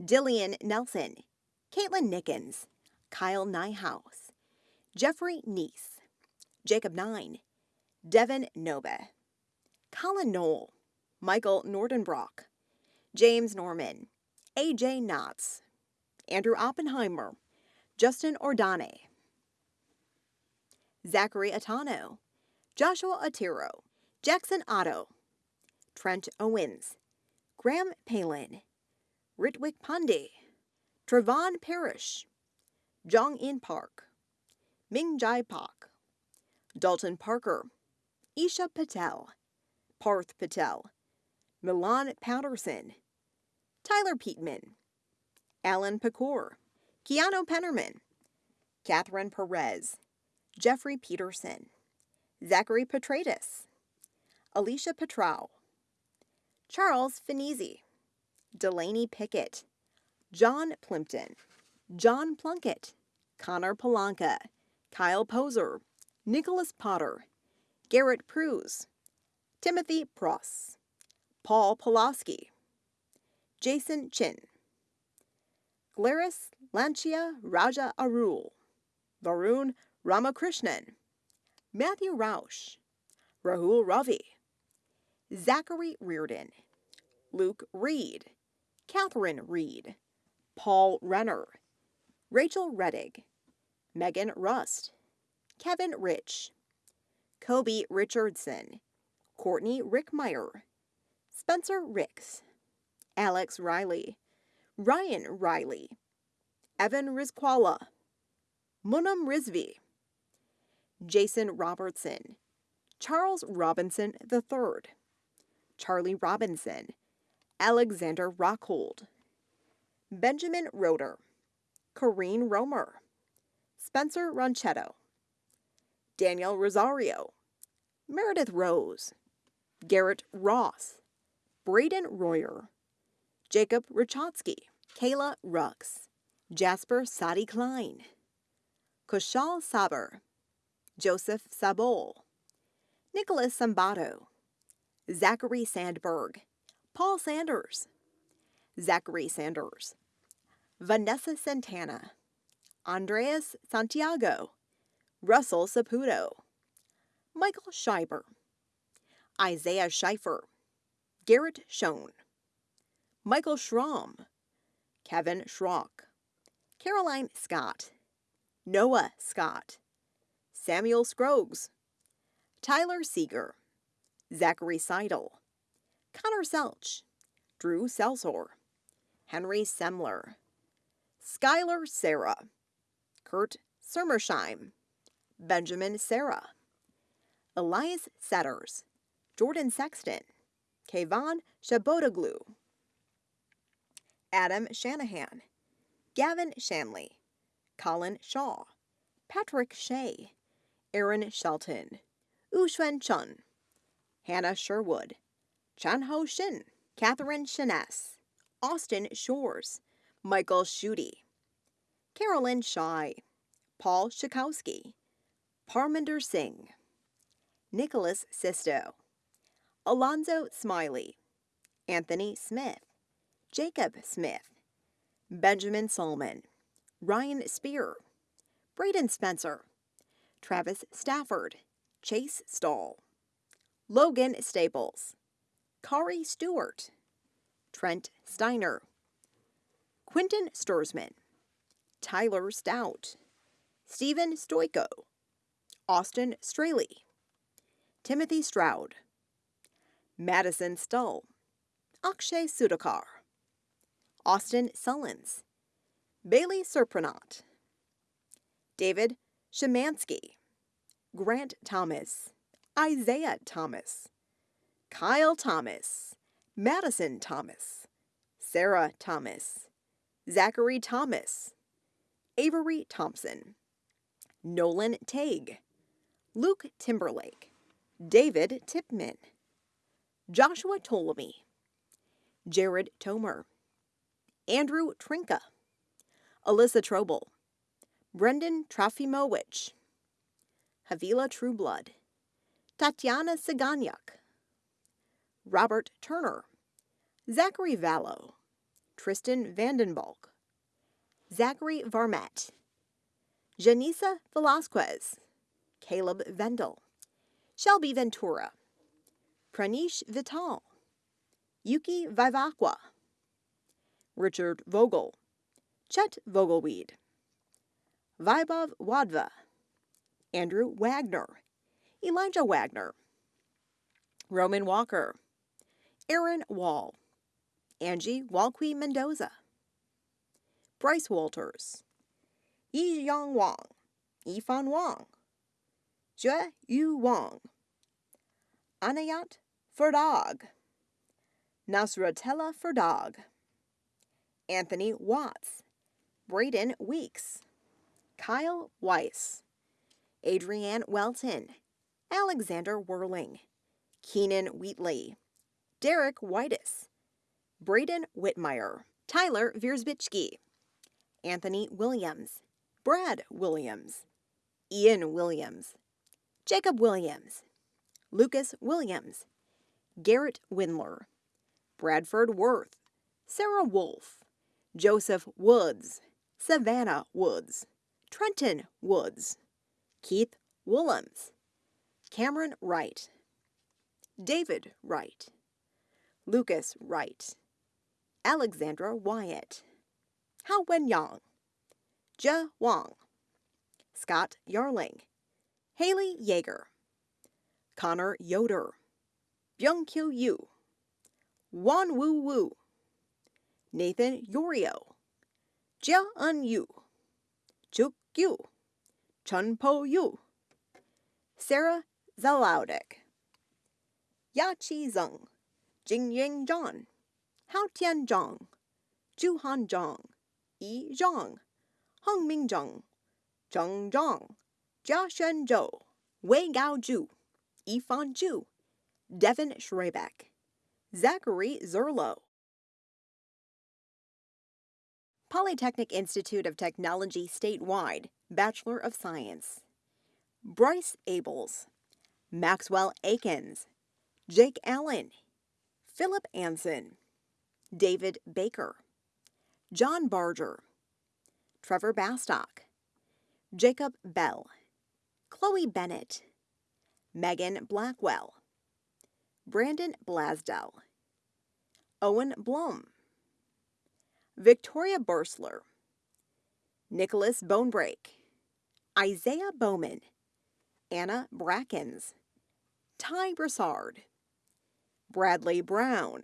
Dillian Nelson, Caitlin Nickens, Kyle Nyhouse, Jeffrey Neese, Jacob Nine, Devin Nobe, Colin Knoll, Michael Nordenbrock, James Norman, AJ Knotts, Andrew Oppenheimer, Justin Ordane, Zachary Atano, Joshua Atiro, Jackson Otto, Trent Owens, Graham Palin, Ritwik Pandey, Trevon Parrish, Jong In Park, Ming Jai Pak, Dalton Parker, Isha Patel, Parth Patel, Milan Patterson, Tyler Peatman, Alan Pecor, Keanu Pennerman, Catherine Perez, Jeffrey Peterson, Zachary Petratus, Alicia Petrow, Charles Finizzi, Delaney Pickett, John Plimpton, John Plunkett, Connor Polanka, Kyle Poser, Nicholas Potter, Garrett Pruse, Timothy Pross, Paul Pulaski, Jason Chin, Glaris Lancia Raja Arul, Varun Ramakrishnan, Matthew Rausch, Rahul Ravi, Zachary Reardon, Luke Reed, Catherine Reed, Paul Renner, Rachel Reddig, Megan Rust, Kevin Rich, Kobe Richardson, Courtney Rickmeyer, Spencer Ricks, Alex Riley, Ryan Riley, Evan Rizquala, Munam Rizvi, Jason Robertson, Charles Robinson III, Charlie Robinson, Alexander Rockhold, Benjamin Roeder, Corrine Romer, Spencer Ronchetto, Daniel Rosario, Meredith Rose, Garrett Ross, Braden Royer, Jacob Rachotsky, Kayla Rux, Jasper Sadi Klein, Kushal Saber, Joseph Sabol, Nicholas Sambato, Zachary Sandberg, Paul Sanders, Zachary Sanders, Vanessa Santana, Andreas Santiago, Russell Saputo, Michael Scheiber, Isaiah Scheifer, Garrett Schoen, Michael Schramm, Kevin Schrock, Caroline Scott, Noah Scott, Samuel Scroggs, Tyler Seeger, Zachary Seidel, Connor Selch, Drew Selsor, Henry Semler, Skylar Sarah, Kurt Sermersheim, Benjamin Sarah, Elias Setters, Jordan Sexton, Kayvon Shabotaglu, Adam Shanahan, Gavin Shanley, Colin Shaw, Patrick Shea, Aaron Shelton, Uxuan Chun, Hannah Sherwood, Chan Ho Shin, Catherine Shiness, Austin Shores, Michael Schutte, Carolyn Shy, Paul Shakowski, Parminder Singh, Nicholas Sisto, Alonzo Smiley, Anthony Smith, Jacob Smith, Benjamin Solomon, Ryan Spear, Braden Spencer, Travis Stafford, Chase Stahl, Logan Staples, Kari Stewart, Trent Steiner, Quinton Sturzman, Tyler Stout, Stephen Stoico, Austin Straley, Timothy Stroud, Madison Stull, Akshay Sudhakar, Austin Sullins, Bailey Serprenant, David Shemansky, Grant Thomas, Isaiah Thomas, Kyle Thomas, Madison Thomas, Sarah Thomas, Zachary Thomas, Avery Thompson, Nolan Tague, Luke Timberlake, David Tipman, Joshua Ptolemy, Jared Tomer, Andrew Trinka, Alyssa Trobel, Brendan Trafimowicz, Havila Trueblood, Tatiana Siganyak, Robert Turner, Zachary Vallow, Tristan Vandenbalk, Zachary Varmette, Janisa Velasquez, Caleb Vendel, Shelby Ventura, Pranish Vital, Yuki Vivakwa, Richard Vogel, Chet Vogelweed, Vaibhav Wadva, Andrew Wagner, Elijah Wagner, Roman Walker, Aaron Wall, Angie Walqui Mendoza, Bryce Walters, Yi Yang Wang, Yifan Wang, Jue Yu Wang, Anayat Ferdag, Nasratella Ferdag, Anthony Watts, Braden Weeks, Kyle Weiss, Adrienne Welton, Alexander Whirling, Keenan Wheatley, Derek Whitus, Braden Whitmire, Tyler Viersbichki, Anthony Williams, Brad Williams, Ian Williams, Jacob Williams, Lucas Williams, Garrett Windler, Bradford Worth, Sarah Wolf, Joseph Woods, Savannah Woods, Trenton Woods, Keith Willems, Cameron Wright, David Wright, Lucas Wright, Alexandra Wyatt, Hao Wen Yang, Jia Wang, Scott Yarling, Haley Yeager, Connor Yoder, Byung Kyu Yu, Wan Wu Nathan Yorio, Jia Un Yu, Chuk Yu, Chun Po Yu, Sarah Zalaudek, Ya Chi Zeng, Jingying Zhang, Hao Tianzhang, Zhu Hanzhang, Yi Zhang, Heng Minzheng, Zheng Zhang, Jia Shenzhou, Wei Gaozhu, Yifan Zhu, Devin Schrebeck, Zachary Zerlo. Polytechnic Institute of Technology statewide, Bachelor of Science. Bryce Abels, Maxwell Akins, Jake Allen, Philip Anson, David Baker, John Barger, Trevor Bastock, Jacob Bell, Chloe Bennett, Megan Blackwell, Brandon Blasdell, Owen Blum, Victoria Bursler, Nicholas Bonebreak, Isaiah Bowman, Anna Brackens, Ty Broussard, Bradley Brown,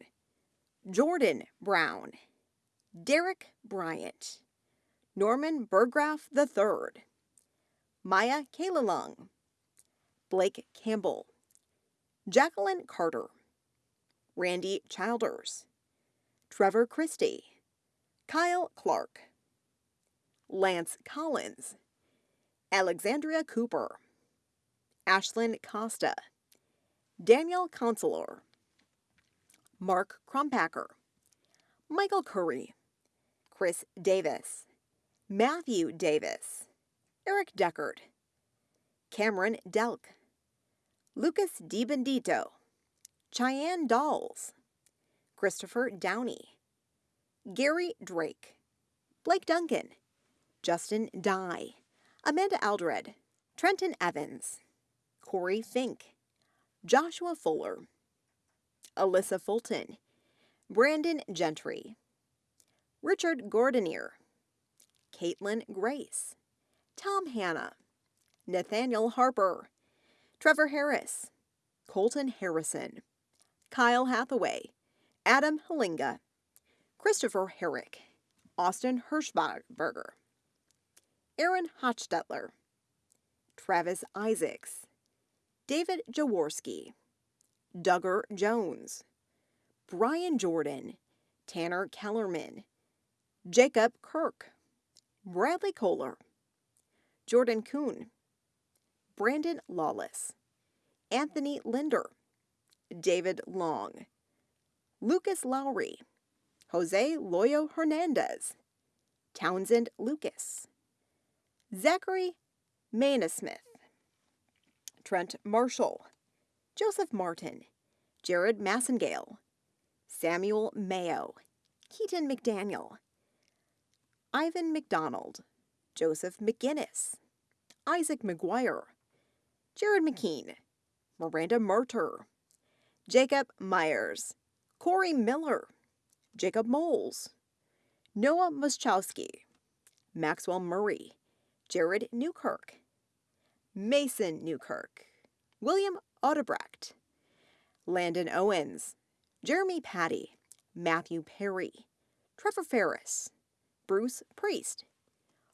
Jordan Brown, Derek Bryant, Norman Burgraff III, Maya Kalalung, Blake Campbell, Jacqueline Carter, Randy Childers, Trevor Christie, Kyle Clark, Lance Collins, Alexandria Cooper, Ashlyn Costa, Daniel Consular, Mark Crumpacker, Michael Curry, Chris Davis, Matthew Davis, Eric Deckard, Cameron Delk, Lucas DiBendito, Cheyenne Dolls, Christopher Downey, Gary Drake, Blake Duncan, Justin Dye, Amanda Aldred, Trenton Evans, Corey Fink, Joshua Fuller, Alyssa Fulton, Brandon Gentry, Richard Gordonier, Caitlin Grace, Tom Hanna, Nathaniel Harper, Trevor Harris, Colton Harrison, Kyle Hathaway, Adam Halinga, Christopher Herrick, Austin Hirschberger, Aaron Hochstetler, Travis Isaacs, David Jaworski, Duggar Jones, Brian Jordan, Tanner Kellerman, Jacob Kirk, Bradley Kohler, Jordan Kuhn, Brandon Lawless, Anthony Linder, David Long, Lucas Lowry, Jose Loyo Hernandez, Townsend Lucas, Zachary Maynasmith, Trent Marshall, Joseph Martin, Jared Massengale, Samuel Mayo, Keaton McDaniel, Ivan McDonald, Joseph McGinnis, Isaac McGuire, Jared McKean, Miranda Murter, Jacob Myers, Corey Miller, Jacob Moles, Noah Muschowski, Maxwell Murray, Jared Newkirk, Mason Newkirk, William Odebrecht, Landon Owens, Jeremy Patty, Matthew Perry, Trevor Ferris, Bruce Priest,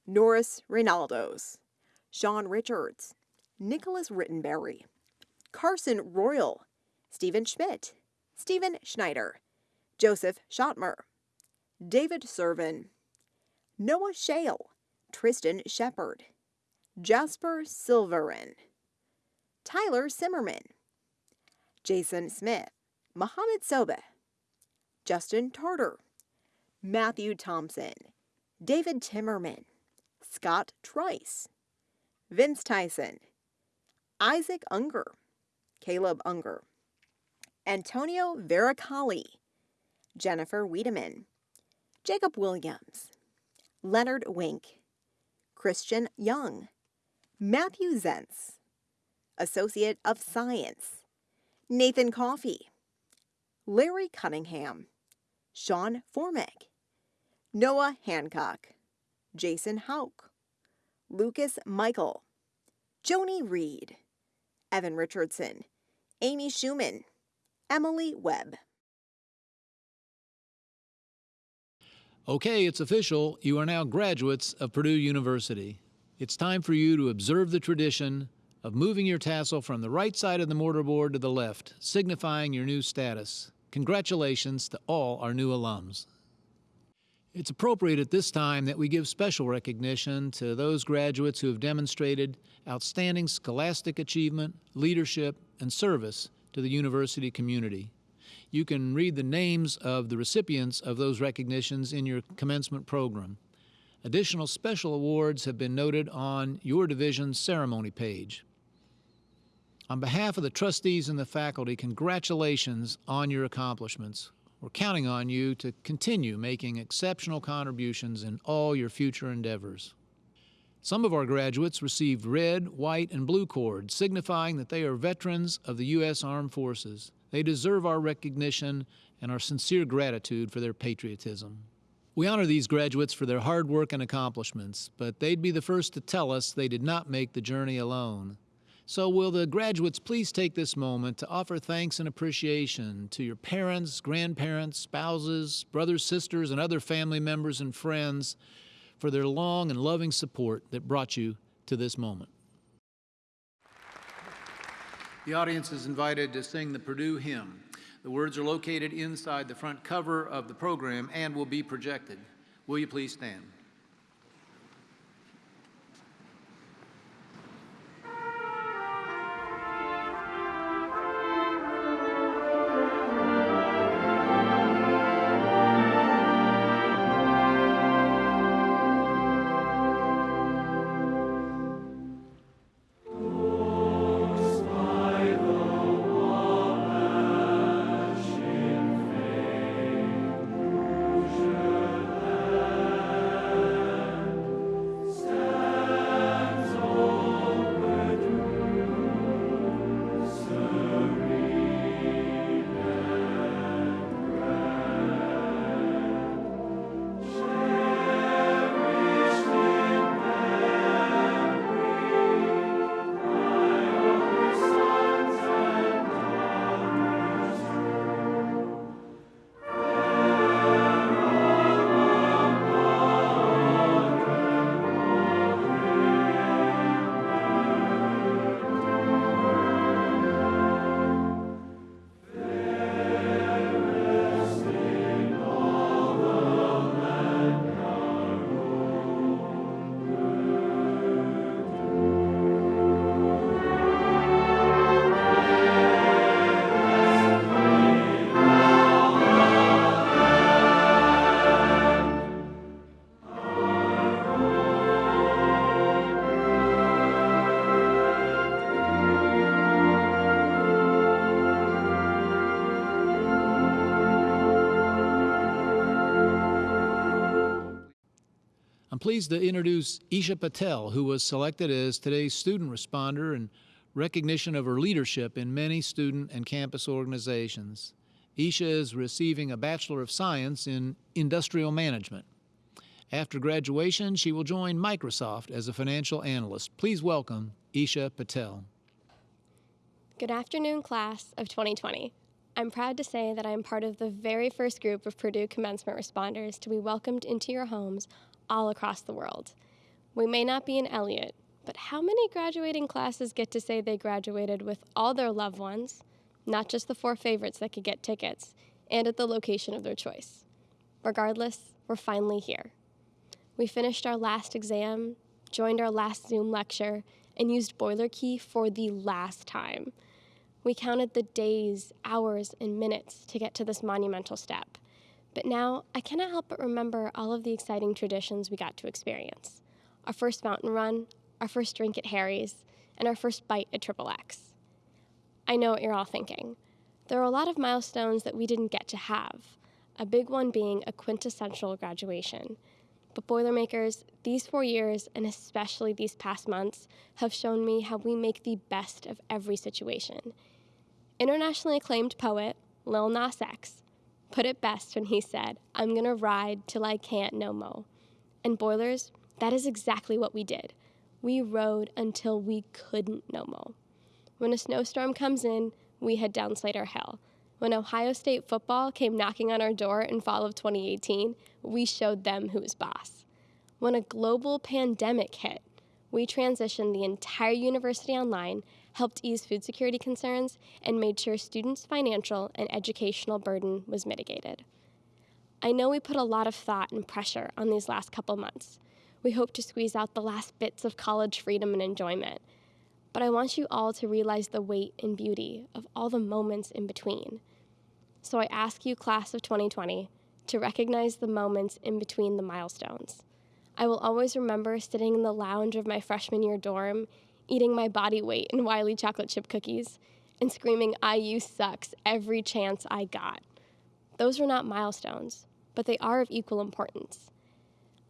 Norris Reynaldos, Sean Richards, Nicholas Rittenberry, Carson Royal, Stephen Schmidt, Stephen Schneider, Joseph Schottmer, David Servin, Noah Shale, Tristan Shepard, Jasper Silverin, Tyler Simmerman, Jason Smith, Mohammed Sobe, Justin Tarter, Matthew Thompson, David Timmerman, Scott Trice, Vince Tyson, Isaac Unger, Caleb Unger, Antonio Veracali, Jennifer Wiedemann, Jacob Williams, Leonard Wink, Christian Young, Matthew Zentz, Associate of Science, Nathan Coffey, Larry Cunningham, Sean Formick, Noah Hancock, Jason Hauk, Lucas Michael, Joni Reed, Evan Richardson, Amy Schumann, Emily Webb. Okay, it's official. You are now graduates of Purdue University. It's time for you to observe the tradition of moving your tassel from the right side of the mortarboard to the left, signifying your new status. congratulations to all our new alums. It's appropriate at this time that we give special recognition to those graduates who have demonstrated outstanding scholastic achievement, leadership, and service to the university community. You can read the names of the recipients of those recognitions in your commencement program. Additional special awards have been noted on your division's ceremony page. On behalf of the trustees and the faculty, congratulations on your accomplishments. We're counting on you to continue making exceptional contributions in all your future endeavors. Some of our graduates received red, white, and blue cords, signifying that they are veterans of the U.S. Armed Forces. They deserve our recognition and our sincere gratitude for their patriotism. We honor these graduates for their hard work and accomplishments, but they'd be the first to tell us they did not make the journey alone. So, will the graduates please take this moment to offer thanks and appreciation to your parents, grandparents, spouses, brothers, sisters, and other family members and friends for their long and loving support that brought you to this moment? The audience is invited to sing the Purdue hymn. The words are located inside the front cover of the program and will be projected. Will you please stand? Pleased to introduce Isha Patel, who was selected as today's student responder in recognition of her leadership in many student and campus organizations. Isha is receiving a Bachelor of Science in Industrial Management. After graduation, she will join Microsoft as a financial analyst. Please welcome Isha Patel. Good afternoon, class of 2020. I'm proud to say that I am part of the very first group of Purdue commencement responders to be welcomed into your homes all across the world. We may not be in Elliott, but how many graduating classes get to say they graduated with all their loved ones, not just the four favorites that could get tickets, and at the location of their choice? Regardless, we're finally here. We finished our last exam, joined our last Zoom lecture, and used Boiler Key for the last time. We counted the days, hours, and minutes to get to this monumental step. But now I cannot help but remember all of the exciting traditions we got to experience our first mountain run, our first drink at Harry's, and our first bite at Triple X. I know what you're all thinking. There are a lot of milestones that we didn't get to have, a big one being a quintessential graduation. But Boilermakers, these four years, and especially these past months, have shown me how we make the best of every situation. Internationally acclaimed poet Lil Nas X put it best when he said, I'm gonna ride till I can't no mo. And Boilers, that is exactly what we did. We rode until we couldn't no mo. When a snowstorm comes in, we head down Slayter Hill. When Ohio State football came knocking on our door in fall of 2018, we showed them who was boss. When a global pandemic hit, we transitioned the entire university online, helped ease food security concerns, and made sure students' financial and educational burden was mitigated. I know we put a lot of thought and pressure on these last couple months. We hope to squeeze out the last bits of college freedom and enjoyment. But I want you all to realize the weight and beauty of all the moments in between. So I ask you, class of 2020, to recognize the moments in between the milestones. I will always remember sitting in the lounge of my freshman year dorm, eating my body weight in Wiley chocolate chip cookies, and screaming, IU sucks every chance I got. Those are not milestones, but they are of equal importance.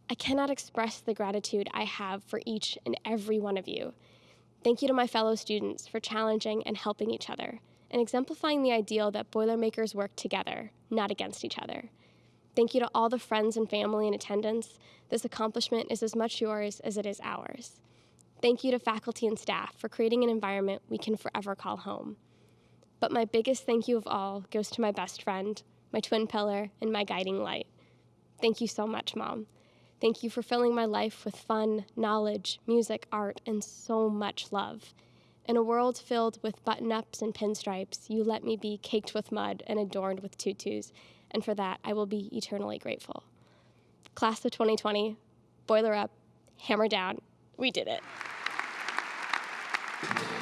I cannot express the gratitude I have for each and every one of you. Thank you to my fellow students for challenging and helping each other and exemplifying the ideal that Boilermakers work together, not against each other. Thank you to all the friends and family in attendance. This accomplishment is as much yours as it is ours. Thank you to faculty and staff for creating an environment we can forever call home. But my biggest thank you of all goes to my best friend, my twin pillar, and my guiding light. Thank you so much, Mom. Thank you for filling my life with fun, knowledge, music, art, and so much love. In a world filled with button ups and pinstripes, you let me be caked with mud and adorned with tutus, and for that I will be eternally grateful. Class of 2020, boiler up, hammer down, we did it. Valley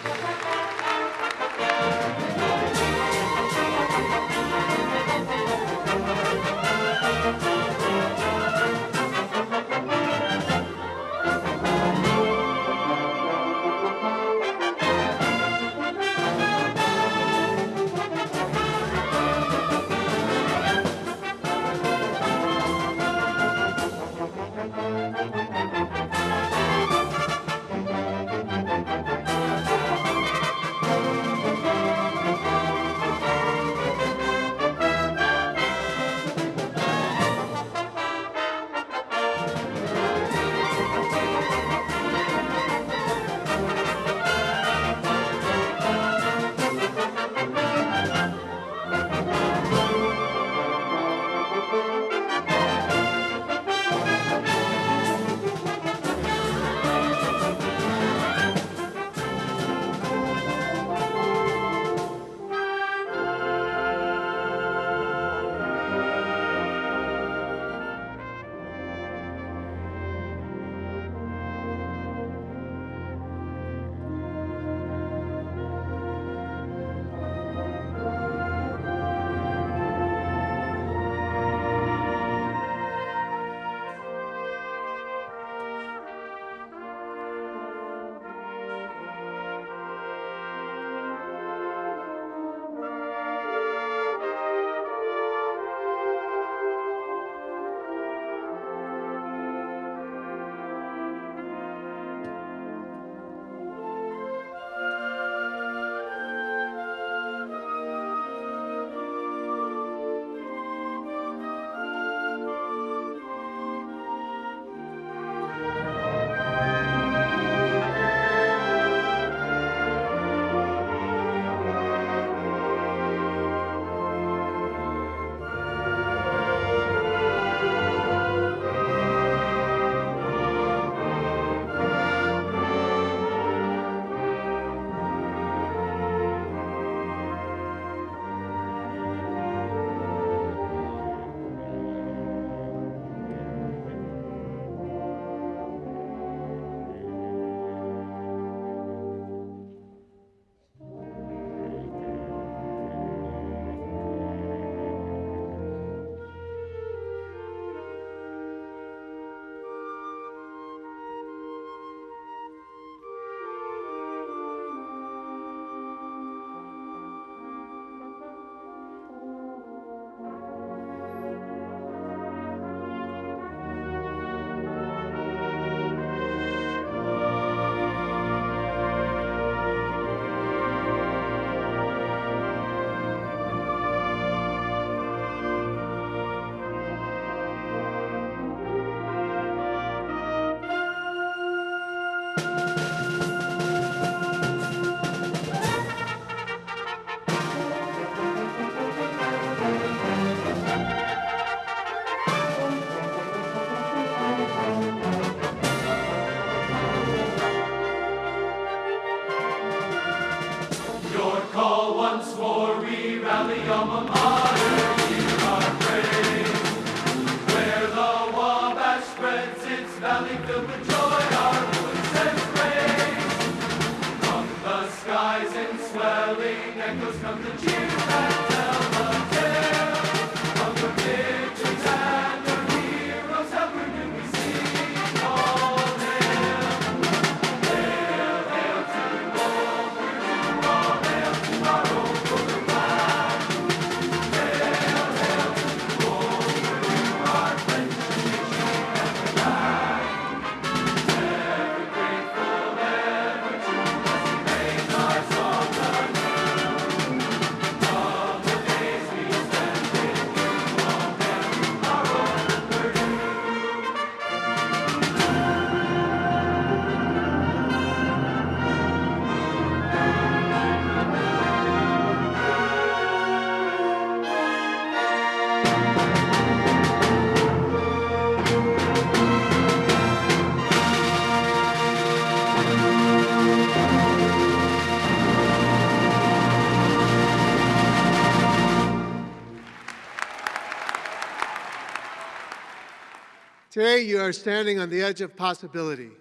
Today, you are standing on the edge of possibility.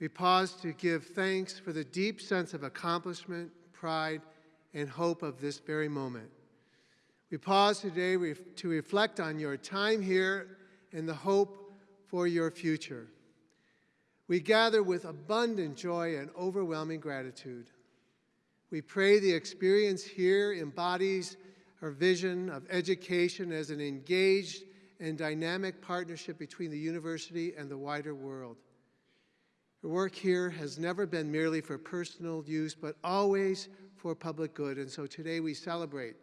We pause to give thanks for the deep sense of accomplishment, pride, and hope of this very moment. We pause today to reflect on your time here and the hope for your future. We gather with abundant joy and overwhelming gratitude. We pray the experience here embodies our vision of education as an engaged and dynamic partnership between the university and the wider world. Your work here has never been merely for personal use, but always for public good. And so today we celebrate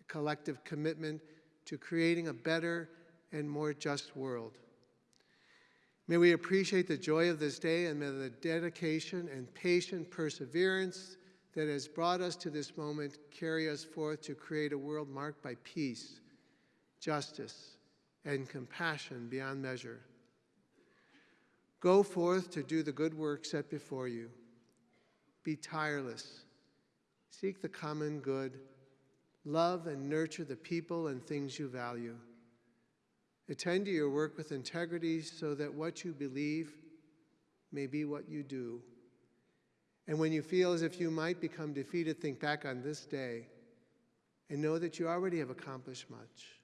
a collective commitment to creating a better and more just world. May we appreciate the joy of this day and may the dedication and patient perseverance that has brought us to this moment carry us forth to create a world marked by peace, justice, and compassion beyond measure. Go forth to do the good work set before you. Be tireless. Seek the common good. Love and nurture the people and things you value. Attend to your work with integrity so that what you believe may be what you do. And when you feel as if you might become defeated, think back on this day and know that you already have accomplished much.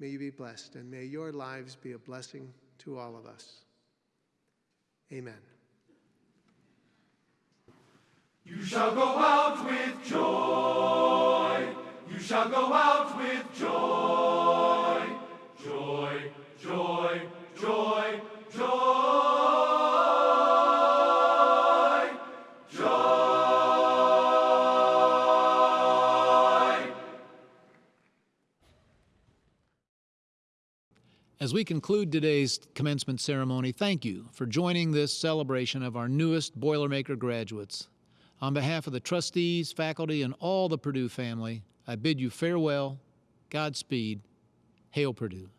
May you be blessed, and may your lives be a blessing to all of us. Amen. You shall go out with joy. You shall go out with joy. Joy, joy, joy, joy. As we conclude today's commencement ceremony, thank you for joining this celebration of our newest Boilermaker graduates. On behalf of the trustees, faculty, and all the Purdue family, I bid you farewell, Godspeed, Hail Purdue.